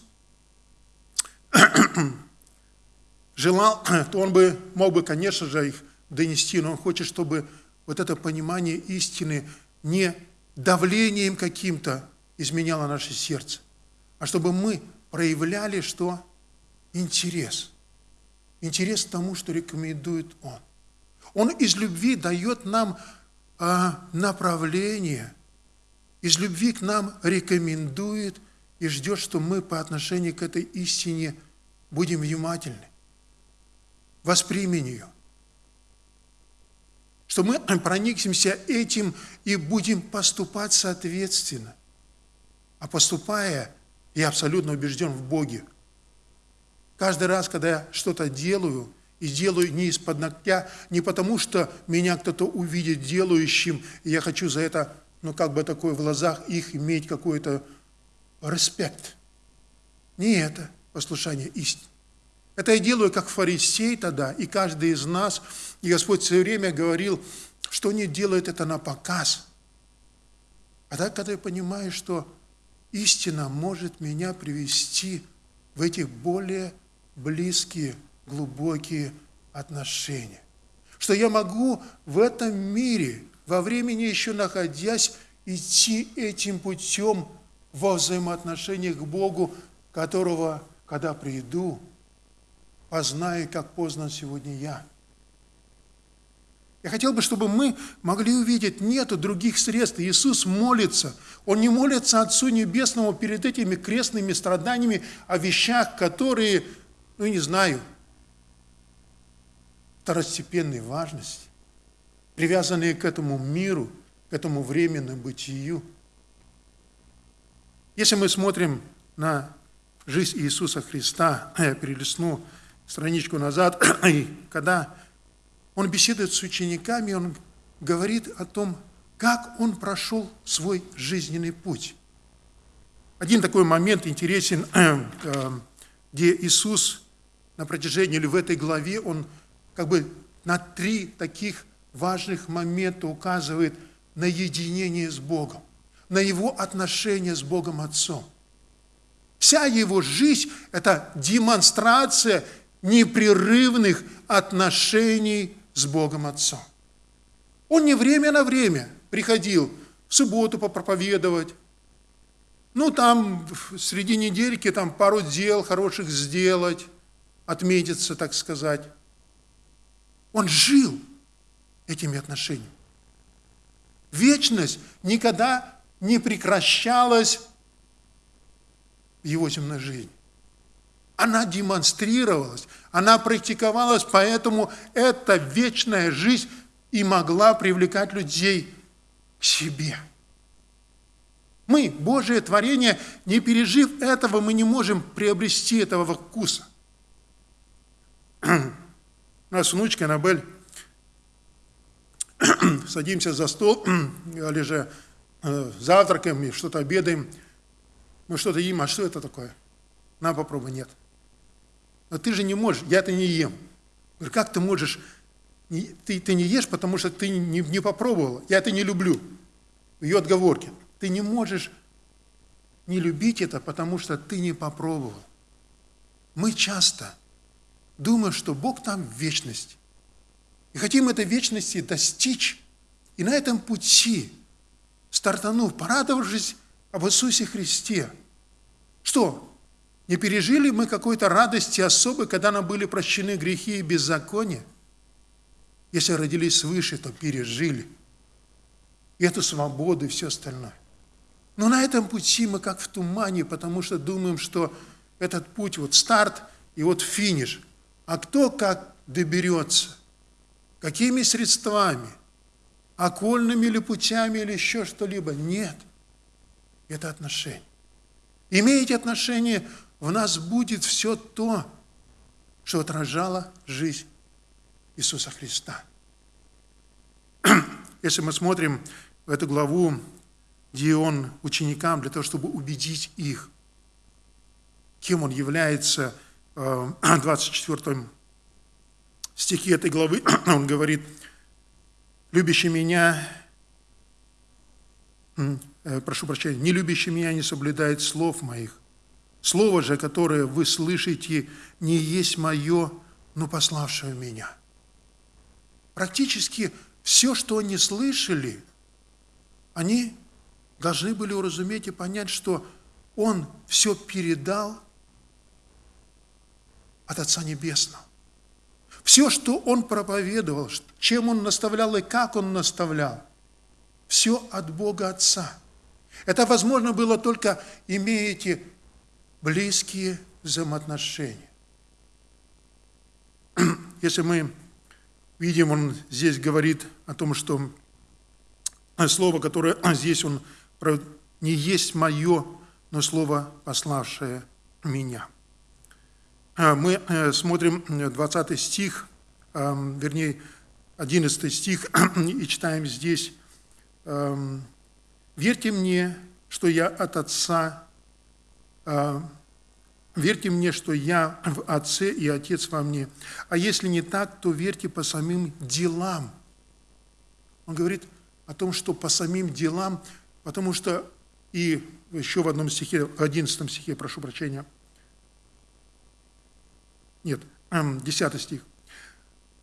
желал, то Он бы мог бы, конечно же, их донести, но Он хочет, чтобы вот это понимание истины не давлением каким-то изменяло наше сердце, а чтобы мы проявляли что? Интерес. Интерес к тому, что рекомендует Он. Он из любви дает нам а, направление, из любви к нам рекомендует и ждет, что мы по отношению к этой истине будем внимательны, воспримем ее что мы проникнемся этим и будем поступать соответственно. А поступая, я абсолютно убежден в Боге. Каждый раз, когда я что-то делаю, и делаю не из-под ногтя, не потому, что меня кто-то увидит делающим, и я хочу за это, ну, как бы такое в глазах их иметь какой-то респект. Не это послушание истине. Это я делаю как фарисей тогда, и каждый из нас. И Господь все время говорил, что не делает это на показ. А так, когда я понимаю, что истина может меня привести в эти более близкие, глубокие отношения. Что я могу в этом мире, во времени еще находясь, идти этим путем во взаимоотношениях к Богу, которого, когда приду, познай, как познан сегодня я. Я хотел бы, чтобы мы могли увидеть, нету других средств. Иисус молится. Он не молится Отцу Небесному перед этими крестными страданиями о вещах, которые, ну не знаю, второстепенной важности, привязанные к этому миру, к этому временному бытию. Если мы смотрим на жизнь Иисуса Христа, я перелистну страничку назад, и когда он беседует с учениками, он говорит о том, как он прошел свой жизненный путь. Один такой момент интересен, э, где Иисус на протяжении или в этой главе, он как бы на три таких важных момента указывает на единение с Богом, на его отношения с Богом Отцом. Вся его жизнь – это демонстрация непрерывных отношений с Богом Отцом. Он не время на время приходил в субботу попроповедовать, ну, там среди недельки там пару дел хороших сделать, отметиться, так сказать. Он жил этими отношениями. Вечность никогда не прекращалась в его земной жизни. Она демонстрировалась, она практиковалась, поэтому эта вечная жизнь и могла привлекать людей к себе. Мы, Божие творение, не пережив этого, мы не можем приобрести этого вкуса. У нас внучка Аннабель, садимся за стол, или же э, завтракаем, и что-то обедаем, мы что-то едим, а что это такое? На, попробуй, нет. Но ты же не можешь, я это не ем. Говорю, как ты можешь, ты, ты не ешь, потому что ты не, не попробовала. Я это не люблю. Ее отговорки. Ты не можешь не любить это, потому что ты не попробовал. Мы часто думаем, что Бог там в вечности. И хотим этой вечности достичь. И на этом пути, стартанув, порадовавшись об Иисусе Христе, что не пережили мы какой-то радости особой, когда нам были прощены грехи и беззакония? Если родились свыше, то пережили. И эту свободу и все остальное. Но на этом пути мы как в тумане, потому что думаем, что этот путь, вот старт и вот финиш. А кто как доберется? Какими средствами? Окольными ли путями или еще что-либо? Нет. Это отношение. Имеете отношение в нас будет все то, что отражало жизнь Иисуса Христа. Если мы смотрим в эту главу, где он ученикам, для того, чтобы убедить их, кем он является, в 24 стихе этой главы он говорит, «Любящий меня, э, прошу прощения, не любящий меня не соблюдает слов моих, Слово же, которое вы слышите, не есть мое, но пославшее меня. Практически все, что они слышали, они должны были уразуметь и понять, что Он все передал от Отца Небесного. Все, что Он проповедовал, чем Он наставлял и как Он наставлял, все от Бога Отца. Это возможно было только, имеете близкие взаимоотношения. Если мы видим, он здесь говорит о том, что слово, которое здесь он не есть мое, но слово, пославшее меня. А, мы э, смотрим 20 стих, вернее, 11 стих, и читаем здесь. «Верьте мне, что я от Отца верьте мне, что я в Отце и Отец во мне. А если не так, то верьте по самим делам. Он говорит о том, что по самим делам, потому что и еще в одном стихе, в одиннадцатом стихе, прошу прощения, нет, десятый стих.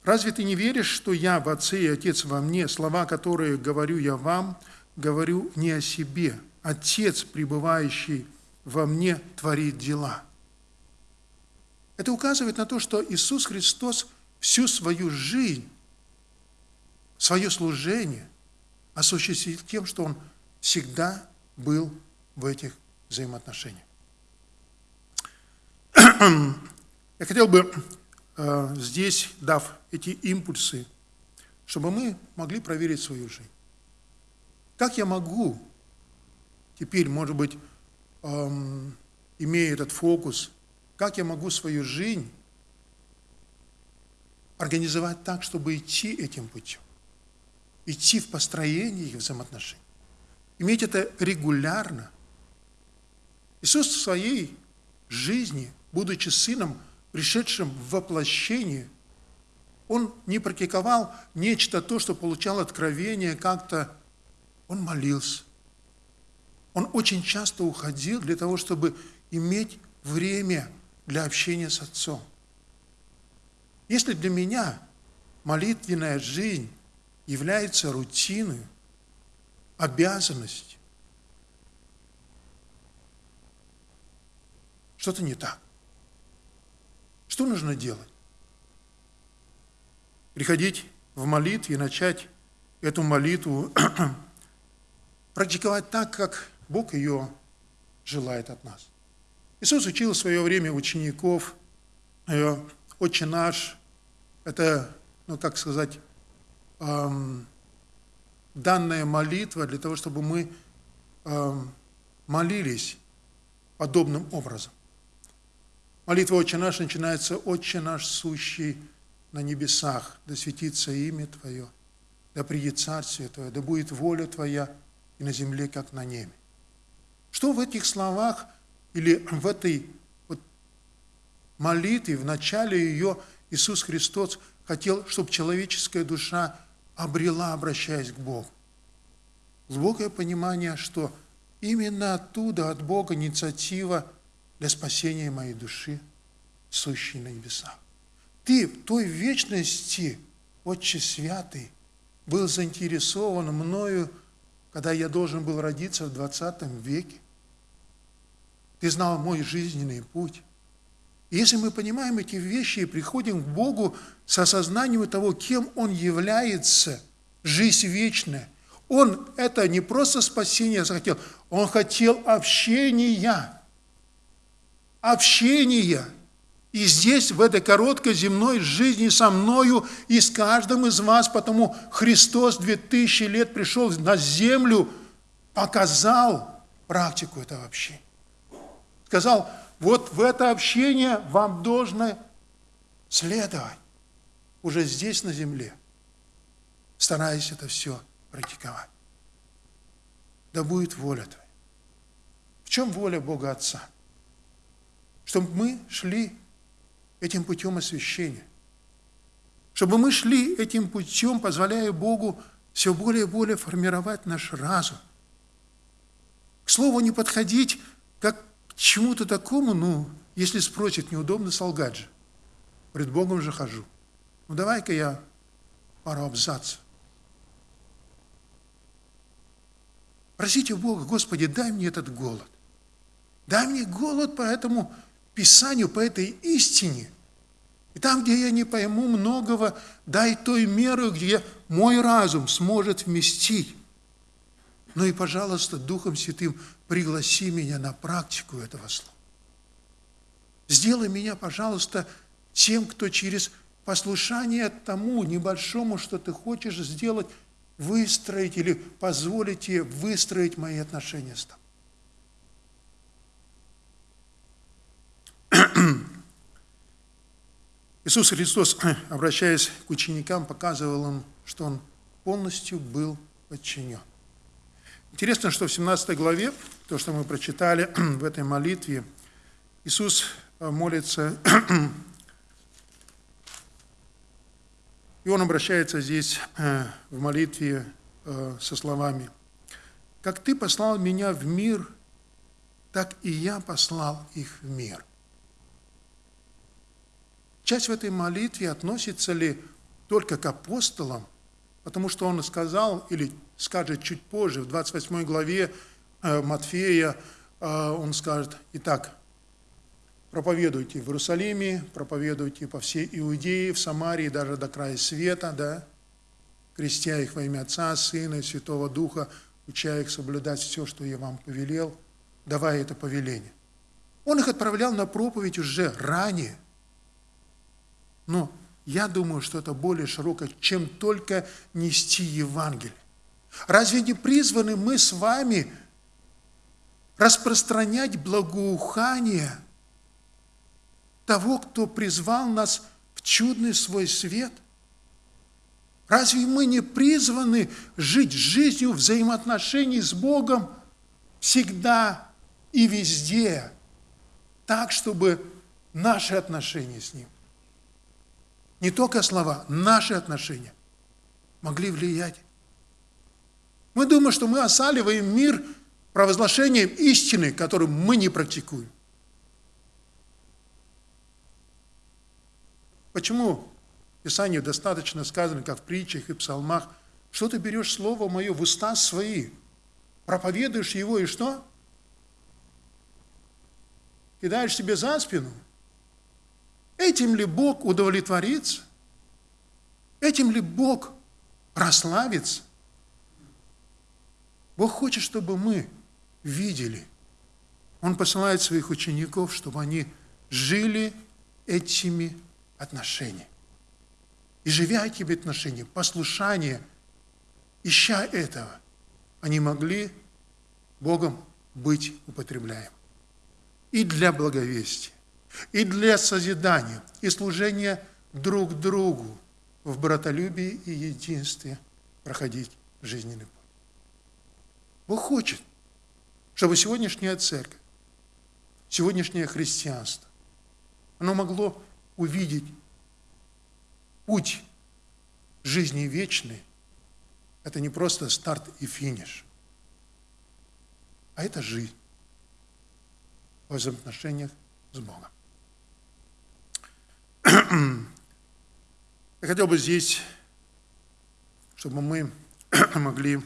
«Разве ты не веришь, что я в Отце и Отец во мне? Слова, которые говорю я вам, говорю не о себе. Отец, пребывающий во мне творит дела. Это указывает на то, что Иисус Христос всю свою жизнь, свое служение осуществил тем, что Он всегда был в этих взаимоотношениях. Я хотел бы э, здесь, дав эти импульсы, чтобы мы могли проверить свою жизнь. Как я могу теперь, может быть, эм, имея этот фокус, как я могу свою жизнь организовать так, чтобы идти этим путем, идти в построении взаимоотношений, иметь это регулярно. Иисус в своей жизни, будучи сыном, пришедшим в воплощение, он не практиковал нечто то, что получал откровение как-то, он молился. Он очень часто уходил для того, чтобы иметь время для общения с Отцом. Если для меня молитвенная жизнь является рутиной, обязанностью, что-то не так. Что нужно делать? Приходить в молитве и начать эту молитву практиковать так, как Бог ее желает от нас. Иисус учил в свое время учеников, «Отче наш» – это, ну, как сказать, эм, данная молитва для того, чтобы мы эм, молились подобным образом. Молитва «Отче наш» начинается «Отче наш, сущий на небесах, да светится имя Твое, да придет Царствие Твое, да будет воля Твоя и на земле, как на небе». Что в этих словах или в этой вот молитве, в начале ее Иисус Христос хотел, чтобы человеческая душа обрела, обращаясь к Богу? Глубокое понимание, что именно оттуда, от Бога, инициатива – для спасения моей души, сущей на небесах. Ты в той вечности, Отче Святый, был заинтересован мною, когда я должен был родиться в 20 веке. Ты знал мой жизненный путь. Если мы понимаем эти вещи и приходим к Богу с осознанием того, кем Он является, жизнь вечная, Он это не просто спасение захотел, Он хотел общения общения. И здесь, в этой короткой земной жизни со мною и с каждым из вас, потому Христос 2000 лет пришел на землю, показал практику этого общения. Сказал, вот в это общение вам должно следовать уже здесь, на земле, стараясь это все практиковать. Да будет воля Твоя. В чем воля Бога Отца? чтобы мы шли этим путем освящения. Чтобы мы шли этим путем, позволяя Богу все более и более формировать наш разум. К слову, не подходить как чему-то такому, ну, если спросит, неудобно солгать же. Пред Богом же хожу. Ну, давай-ка я пару абзацев. Просите Бога, Господи, дай мне этот голод. Дай мне голод по этому Писанию, по этой истине. И там, где я не пойму многого, дай той меру, где мой разум сможет вместить. Ну и, пожалуйста, Духом Святым пригласи меня на практику этого слова. Сделай меня, пожалуйста, тем, кто через послушание тому небольшому, что ты хочешь сделать, выстроить или позволить тебе выстроить мои отношения с тобой. Иисус Христос, обращаясь к ученикам, показывал им, что Он полностью был подчинен. Интересно, что в 17 главе, то, что мы прочитали в этой молитве, Иисус э, молится, и Он обращается здесь э, в молитве э, со словами, «Как Ты послал меня в мир, так и я послал их в мир». Часть в этой молитве относится ли только к апостолам, потому что он сказал, или скажет чуть позже, в 28 главе э, Матфея, э, он скажет, итак, проповедуйте в Иерусалиме, проповедуйте по всей Иудее, в Самарии, даже до края света, да, крестя их во имя Отца, Сына и Святого Духа, уча их соблюдать все, что я вам повелел, давая это повеление. Он их отправлял на проповедь уже ранее. Но я думаю, что это более широкое, чем только нести Евангелие. Разве не призваны мы с вами распространять благоухание того, кто призвал нас в чудный свой свет? Разве мы не призваны жить жизнью взаимоотношений с Богом всегда и везде, так, чтобы наши отношения с Ним, не только слова, наши отношения могли влиять? Мы думаем, что мы осаливаем мир провозглашением истины, которую мы не практикуем. Почему в Писании достаточно сказано, как в притчах и псалмах, что ты берешь Слово Мое в уста свои, проповедуешь его и что? Кидаешь себе за спину. Этим ли Бог удовлетворится? Этим ли Бог прославится? Бог хочет, чтобы мы видели. Он посылает своих учеников, чтобы они жили этими отношениями. И живя этими отношениями, послушание, ища этого, они могли Богом быть употребляем. И для благовестия, и для созидания, и служения друг другу в братолюбии и единстве проходить жизненный путь. Бог хочет, чтобы сегодняшняя церковь, сегодняшнее христианство, оно могло увидеть путь жизни вечной. Это не просто старт и финиш, а это жизнь в взаимоотношениях с Богом. Я хотел бы здесь, чтобы мы могли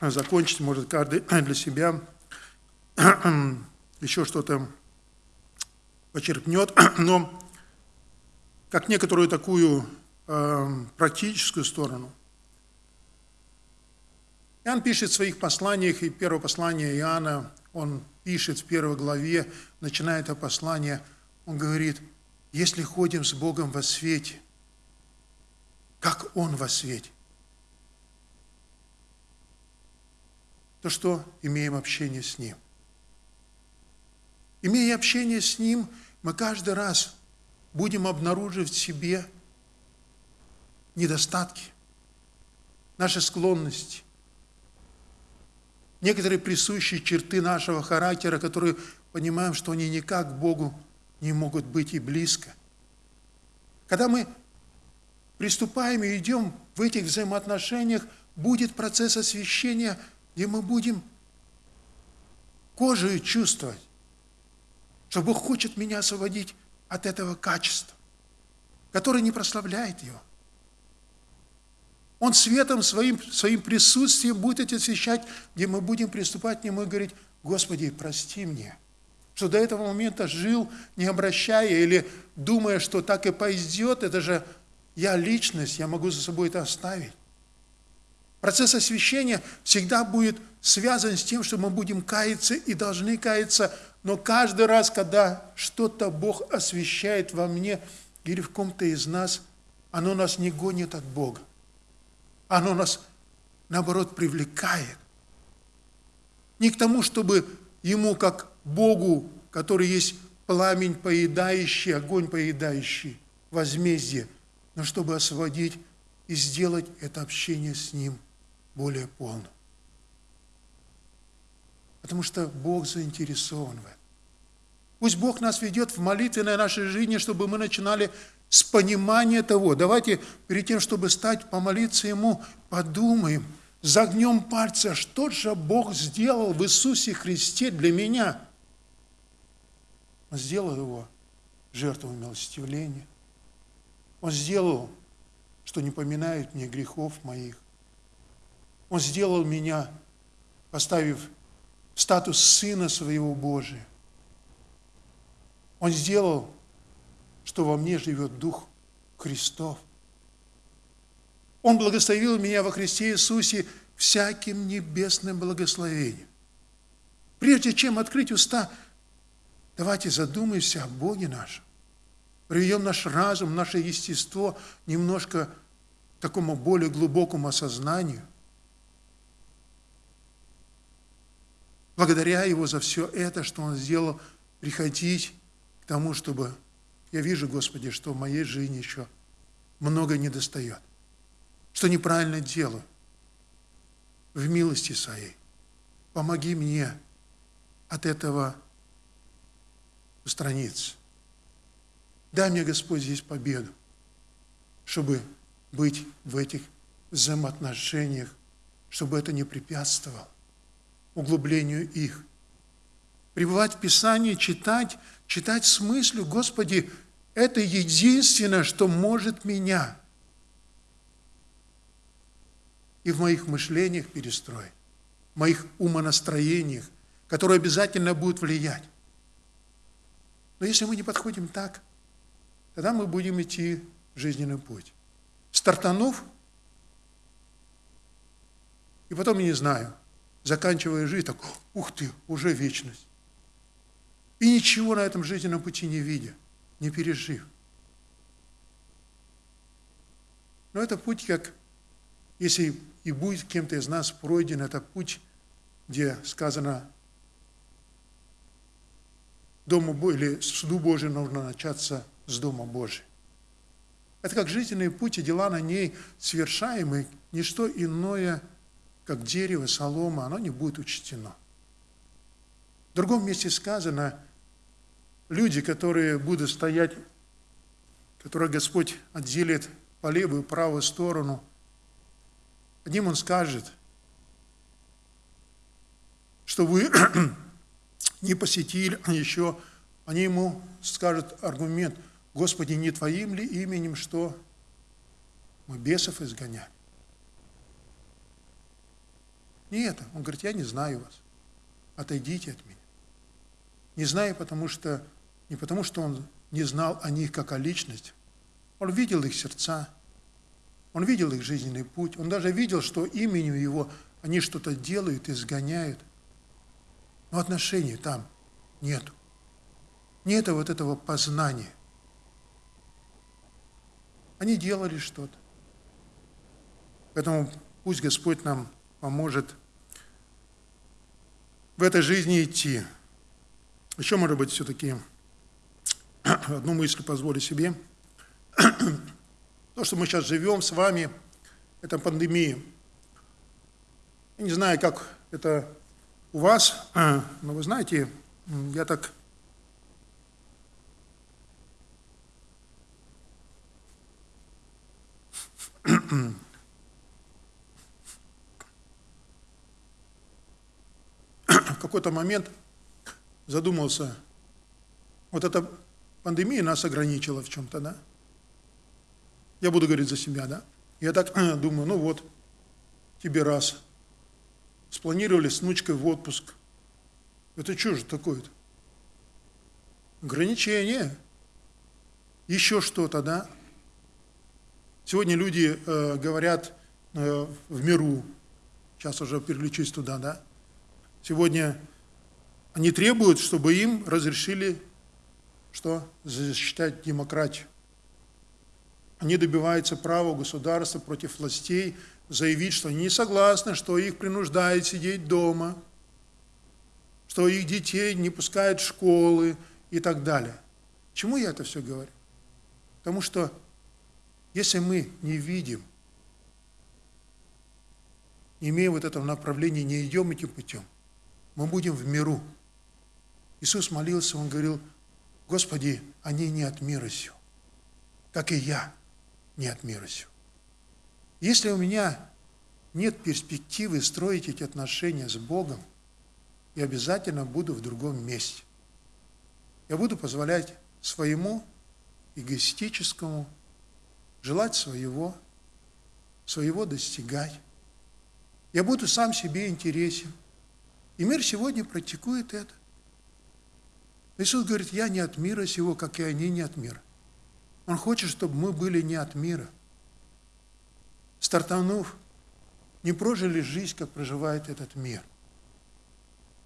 закончить, может, каждый для себя еще что-то почерпнет, но как некоторую такую э, практическую сторону. Иоанн пишет в своих посланиях, и первое послание Иоанна, он пишет в первой главе, начиная это послание, он говорит, если ходим с Богом во свете, как Он во свете, то что имеем общение с Ним. Имея общение с Ним, мы каждый раз будем обнаруживать в себе недостатки, наши склонности, некоторые присущие черты нашего характера, которые понимаем, что они никак к Богу не могут быть и близко. Когда мы приступаем и идем в этих взаимоотношениях, будет процесс освящения – где мы будем кожей чувствовать, что Бог хочет меня освободить от этого качества, которое не прославляет Его. Он светом своим, своим присутствием будет эти освещать, где мы будем приступать к Нему и говорить, Господи, прости мне, что до этого момента жил, не обращая или думая, что так и пойдет, это же я личность, я могу за собой это оставить. Процесс освящения всегда будет связан с тем, что мы будем каяться и должны каяться, но каждый раз, когда что-то Бог освящает во мне или в ком-то из нас, оно нас не гонит от Бога. Оно нас, наоборот, привлекает. Не к тому, чтобы Ему, как Богу, который есть пламень поедающий, огонь поедающий, возмездие, но чтобы освободить и сделать это общение с Ним – более полным. Потому что Бог заинтересован в этом. Пусть Бог нас ведет в молитвенной нашей жизни, чтобы мы начинали с понимания того. Давайте перед тем, чтобы стать, помолиться Ему, подумаем, загнем пальцы, что же Бог сделал в Иисусе Христе для меня. Он сделал его жертвой милостивления. Он сделал, что не поминает мне грехов моих. Он сделал меня, поставив статус Сына Своего Божия. Он сделал, что во мне живет Дух Христов. Он благословил меня во Христе Иисусе всяким небесным благословением. Прежде чем открыть уста, давайте задумаемся о Боге нашем. Приведем наш разум, наше естество немножко к такому более глубокому осознанию. Благодаря Его за все это, что Он сделал, приходить к тому, чтобы я вижу, Господи, что в моей жизни еще много недостает, что неправильно делаю в милости Своей. Помоги мне от этого устраниться. Дай мне, Господь, здесь победу, чтобы быть в этих взаимоотношениях, чтобы это не препятствовало углублению их. Пребывать в Писании, читать, читать с мыслью, Господи, это единственное, что может меня и в моих мышлениях перестроить, в моих умонастроениях, которые обязательно будут влиять. Но если мы не подходим так, тогда мы будем идти жизненный путь. Стартанув, и потом, я не знаю, заканчивая жизнь, так, ух ты, уже вечность. И ничего на этом жизненном пути не видя, не пережив. Но это путь, как, если и будет кем-то из нас пройден, это путь, где сказано, Дому или суду Божию нужно начаться с Дома Божия. Это как жизненные пути, дела на ней совершаемые, не что иное, как дерево, солома, оно не будет учтено. В другом месте сказано, люди, которые будут стоять, которые Господь отделит по левую и правую сторону, одним Он скажет, что вы не посетили, а еще они ему скажут аргумент, Господи, не Твоим ли именем, что мы бесов изгоняем? Не это. Он говорит, я не знаю вас. Отойдите от меня. Не знаю, потому что, не потому что он не знал о них как о личности. Он видел их сердца, он видел их жизненный путь, он даже видел, что именем его они что-то делают, изгоняют. Но отношений там нету. Нет вот этого познания. Они делали что-то. Поэтому пусть Господь нам поможет в этой жизни идти. Еще, может быть, все-таки одну мысль позволю себе. То, что мы сейчас живем с вами, это пандемия. Я не знаю, как это у вас, но вы знаете, я так в какой-то момент задумался, вот эта пандемия нас ограничила в чем-то, да? Я буду говорить за себя, да? Я так думаю, ну вот, тебе раз – спланировали с внучкой в отпуск. Это что же такое-то? Ограничение. Еще что-то, да? Сегодня люди э, говорят э, в миру, сейчас уже переключусь туда, да? Сегодня они требуют, чтобы им разрешили что? Защищать демократию. Они добиваются права государства против властей заявить, что они не согласны, что их принуждают сидеть дома, что их детей не пускают в школы и так далее. Чему я это все говорю? Потому что если мы не видим, не имея вот этого направления, не идем этим путем, мы будем в миру. Иисус молился, Он говорил, Господи, они не от мира сего, как и я не от мира сего. Если у меня нет перспективы строить эти отношения с Богом, я обязательно буду в другом месте. Я буду позволять своему эгоистическому желать своего, своего достигать. Я буду сам себе интересен. И мир сегодня практикует это. Иисус говорит, я не от мира сего, как и они не от мира. Он хочет, чтобы мы были не от мира. Стартанув, не прожили жизнь, как проживает этот мир.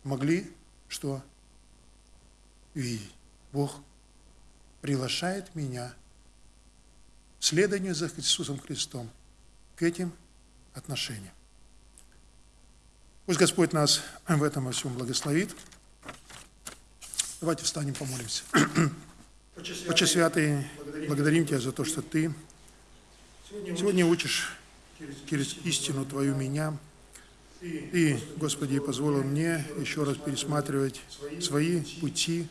Могли что? Видеть. Бог приглашает меня следование за Иисусом Христом к этим отношениям. Пусть Господь нас в этом во всем благословит. Давайте встанем, помолимся. Отче Святый, благодарим Тебя за то, что Ты сегодня учишь через истину Твою меня. И, Господи, позволил мне еще раз пересматривать свои пути,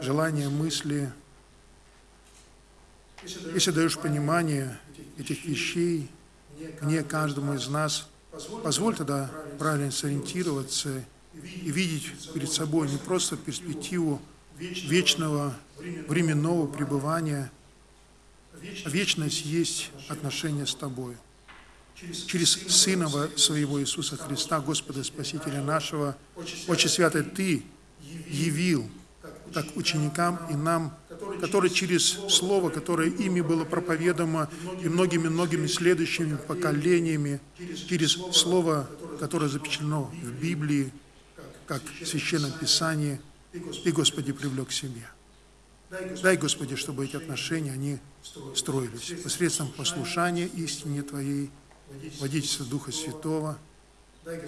желания, мысли. Если даешь понимание этих вещей мне, каждому из нас, позволь тогда правильно сориентироваться и видеть перед собой не просто перспективу вечного временного пребывания, а вечность есть отношение с Тобой. Через Сына Своего Иисуса Христа, Господа Спасителя нашего, Отче Святый, Ты явил так ученикам и нам, которые через Слово, которое ими было проповедано и многими-многими следующими поколениями, через Слово, которое запечатлено в Библии, как в Священном Писании, и, Господи, привлек к себе. Дай, Господи, чтобы эти отношения, они строились посредством послушания истине Твоей, водительства Духа Святого.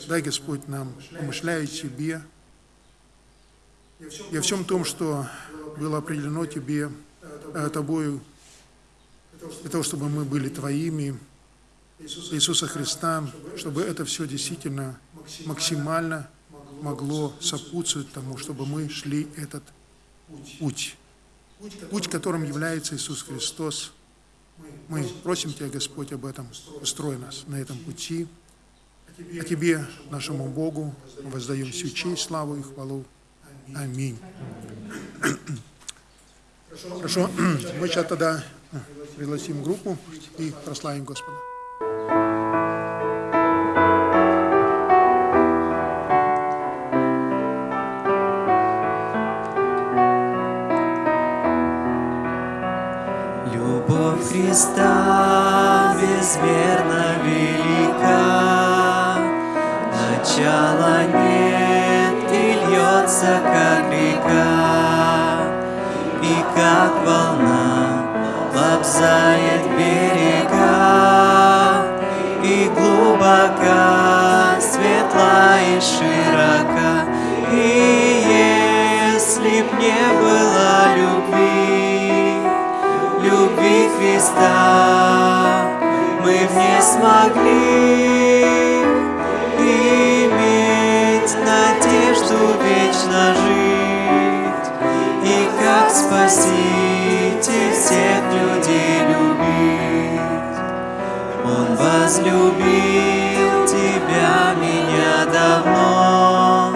Дай, Господь, нам, помышляя Тебе, и о всем том, что было определено Тебе, э, Тобою, для того, чтобы мы были Твоими, Иисуса Христа, чтобы это все действительно максимально могло сопутствовать тому, чтобы мы шли этот путь. Путь, которым является Иисус Христос. Мы просим Тебя, Господь, об этом. Устрой нас на этом пути. А Тебе, нашему Богу, воздаем всю честь, славу и хвалу. Аминь. Хорошо, мы сейчас тогда пригласим группу и прославим Господа. Любовь Христа безмерно велика, начала нет льется, как река, и как волна лобзает берега, и глубока, светла и широка, и если б не было любви, любви Христа, мы б не смогли. Иметь надежду вечно жить. И как Спаситель всех людей любить. Он возлюбил тебя, меня давно,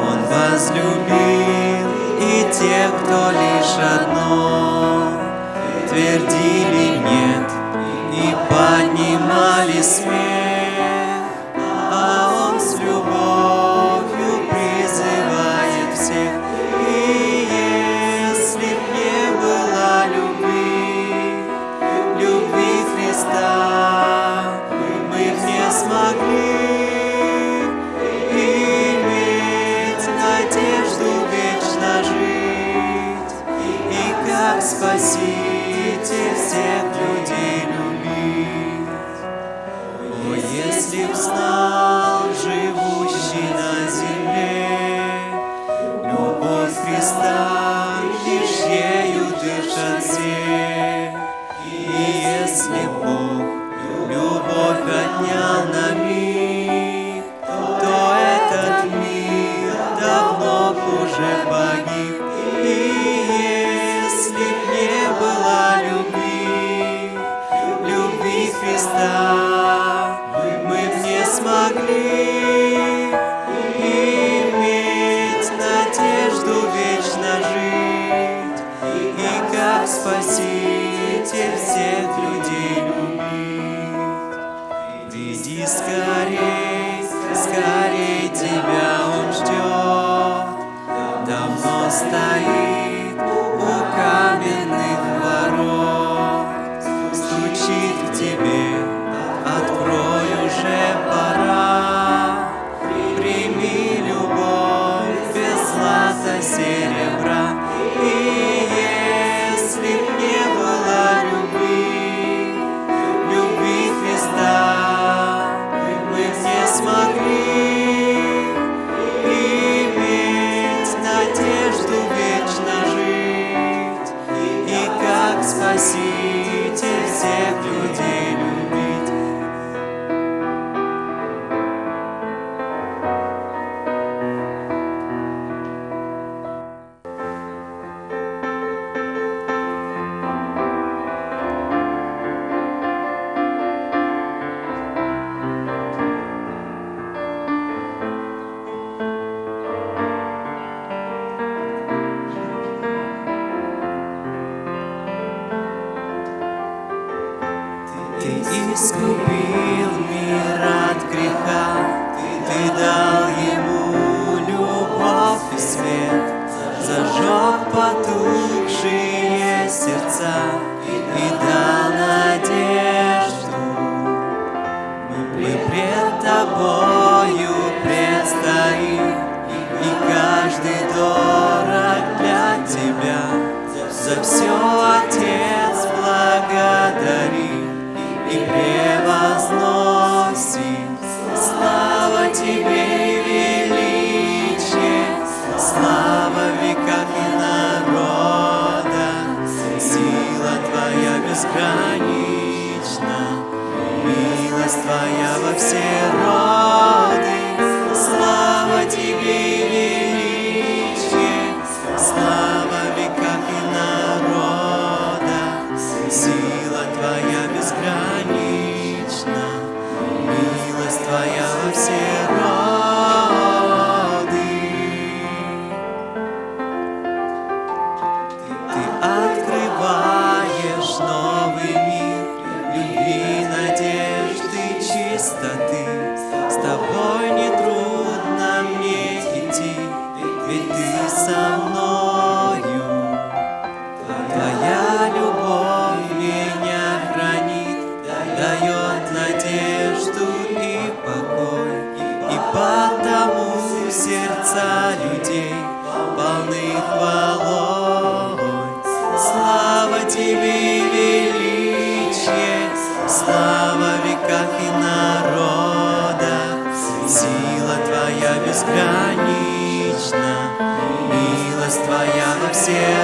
Он возлюбил и тех, кто лишь одно. Твердили нет и поднимали смех, чистоты. Твоя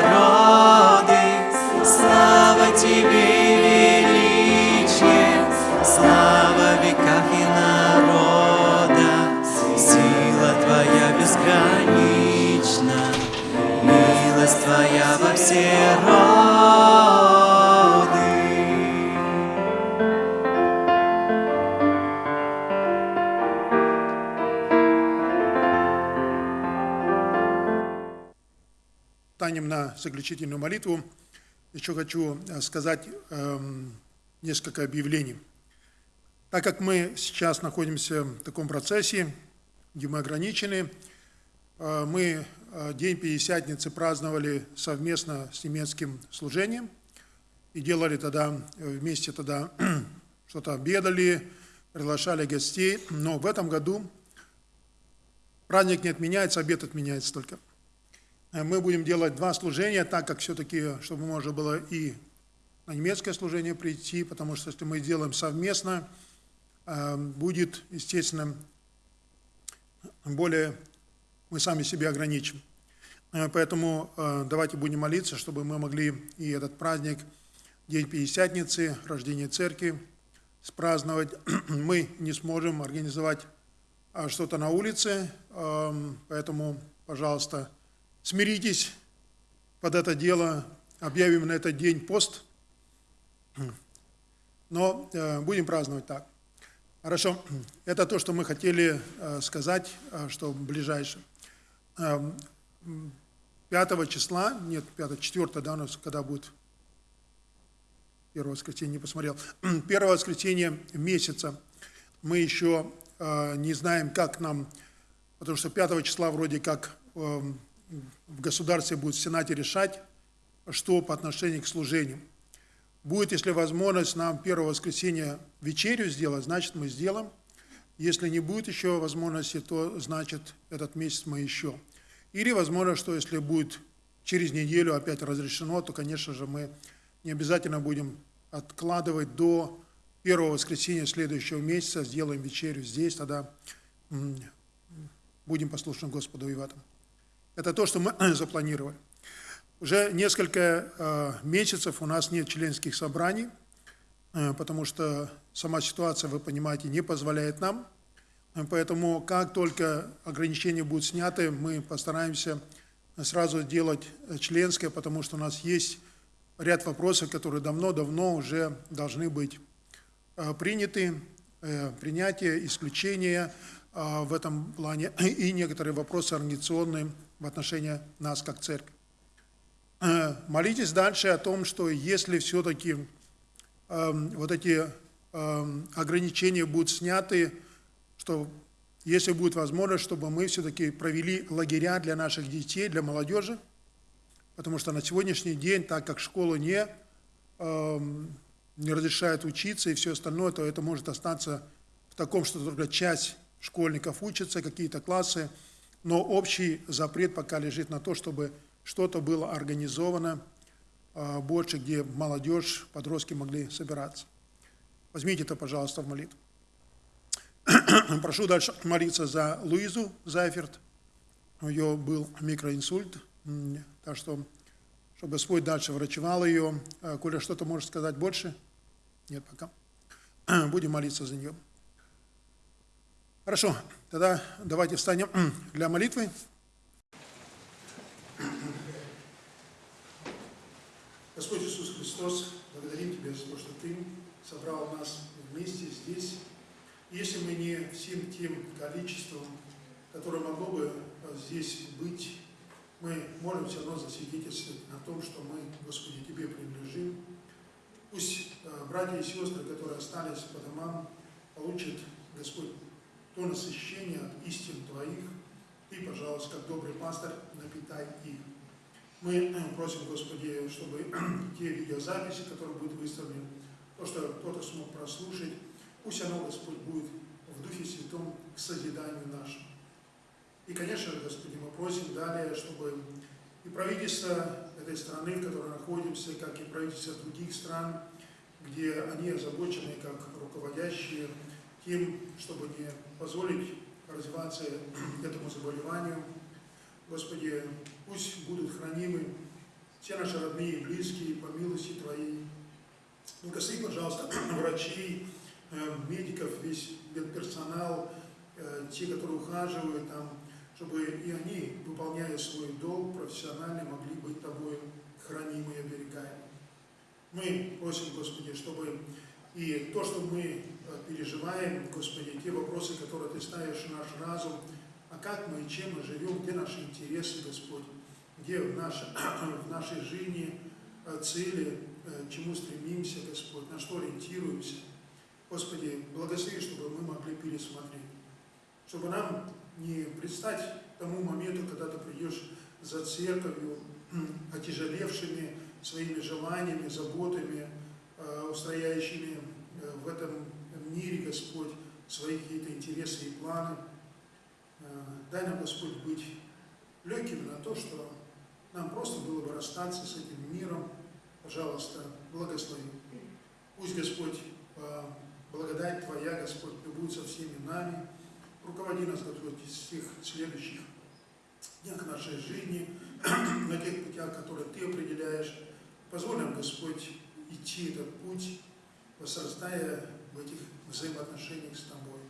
заключительную молитву. Еще хочу э, сказать эм, несколько объявлений. Так как мы сейчас находимся в таком процессе, где мы ограничены, э, мы э, День Пятидесятницы праздновали совместно с немецким служением и делали тогда вместе тогда что-то обедали, приглашали гостей. Но в этом году праздник не отменяется, обед отменяется только. Э, Мы будем делать два служения, так как все-таки, чтобы можно было и на немецкое служение прийти, потому что если мы делаем совместно, э, будет, естественно, более мы сами себя ограничим. Э, Поэтому давайте будем молиться, чтобы мы могли и этот праздник, День Пятидесятницы, рождение церкви, спраздновать. Мы не сможем организовать что-то на улице, поэтому, пожалуйста, смиритесь под это дело, объявим на этот день пост, но э, будем праздновать так. Хорошо, это то, что мы хотели э, сказать, э, что ближайшее. Эм, 5 числа, нет, 5, 4, да, у нас когда будет? Первое воскресенье, не посмотрел, первое воскресенье месяца, мы еще не знаем, как нам, потому что 5 числа вроде как э, в государстве будет в Сенате решать, что по отношению к служению. Будет, если возможность, нам первое воскресенье вечерю сделать, значит, мы сделаем. Если не будет еще возможности, то, значит, этот месяц мы еще. Или, возможно, что если будет через неделю опять разрешено, то, конечно же, мы не обязательно будем откладывать до первого воскресенья следующего месяца, сделаем вечерю здесь, тогда будем послушны Господу и в этом. Это то, что мы запланировали. Уже несколько э, месяцев у нас нет членских собраний, э, потому что сама ситуация, вы понимаете, не позволяет нам. Э, Поэтому как только ограничения будут сняты, мы постараемся сразу делать членское, потому что у нас есть ряд вопросов, которые давно-давно уже должны быть приняты, принятие, исключение в этом плане и некоторые вопросы организационные в отношении нас как церкви. Э, Молитесь дальше о том, что если все-таки эм, вот эти эм, ограничения будут сняты, что если будет возможность, чтобы мы все-таки провели лагеря для наших детей, для молодежи, потому что на сегодняшний день, так как школы не, эм, не разрешают учиться и все остальное, то это может остаться в таком, что только часть школьников учатся, какие-то классы, но общий запрет пока лежит на то, чтобы что-то было организовано э, больше, где молодежь, подростки могли собираться. Возьмите это, пожалуйста, в молитву. Прошу дальше молиться за Луизу Зайферт. У нее был микроинсульт, так что, чтобы Господь дальше врачевал ее. А, Коля, что-то можешь сказать больше? Нет, пока. Будем молиться за нее. Хорошо, тогда давайте встанем для молитвы. Господь Иисус Христос, благодарим Тебя за то, что Ты собрал нас вместе здесь. Если мы не всем тем количеством, которое могло бы э, здесь быть, мы можем все равно засвидетельствовать о том, что мы, Господи, Тебе принадлежим. Пусть э, братья и сестры, которые остались по домам, получат, Господь, то насыщение от истин Твоих. Ты, пожалуйста, как добрый пастор, напитай их. Мы э, просим, Господи, чтобы те видеозаписи, которые будут выставлены, то, что кто-то смог прослушать, пусть оно, Господь, будет в Духе Святом к созиданию нашему. И, конечно Господи, мы просим далее, чтобы и правительство этой страны, в которой находимся, как и правительство других стран, где они озабочены, как руководящие, тем, чтобы не позволить развиваться этому заболеванию. Господи, пусть будут хранимы все наши родные и близкие по милости Твоей. Благослови, пожалуйста, врачей, э, медиков, весь медперсонал, э, те, которые ухаживают там, чтобы и они, выполняя свой долг профессионально, могли быть Тобой хранимы и оберегаемы. Мы просим, Господи, чтобы и то, что мы переживаем, Господи, те вопросы, которые Ты ставишь в наш разум, а как мы и чем мы живем, где наши интересы, Господь, где в, нашей в нашей жизни э, цели, э, чему стремимся, Господь, на что ориентируемся. Господи, благослови, чтобы мы могли пересмотреть, чтобы нам не предстать тому моменту, когда Ты придешь за церковью, отяжелевшими своими желаниями, заботами, э, устрояющими э, в этом мире, Господь, свои какие-то интересы и планы. Э, Дай нам, Господь, быть легкими на то, что нам просто было бы расстаться с этим миром. Пожалуйста, благослови. Пусть, Господь, э, благодать Твоя, Господь, будет со всеми нами. Руководи нас, Господь, из всех следующих днях нашей жизни, на тех путях, которые Ты определяешь. Позволь нам, Господь, идти этот путь, возрастая в этих взаимоотношениях с Тобой,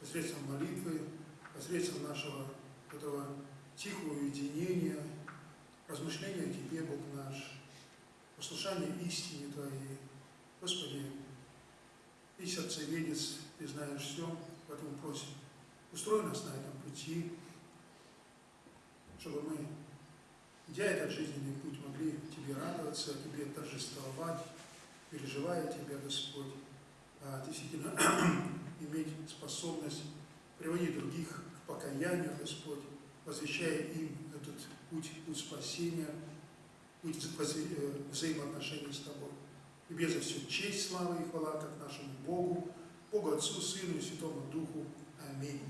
посредством молитвы, посредством нашего этого тихого уединения, размышления о Тебе, Бог наш, послушания истине Твоей. Господи, Ты сердцеведец, Ты знаешь все, поэтому просим, устрой нас на этом пути, чтобы мы, идя этот жизненный путь, могли Тебе радоваться, Тебе торжествовать, переживая Тебя, Господь, действительно иметь способность приводить других к покаянию, Господь, посвящая им этот путь, путь спасения, путь э, взаимоотношений с Тобой. Тебе за все честь, слава и хвала, как нашему Богу, Богу Отцу, Сыну и Святому Духу. Аминь.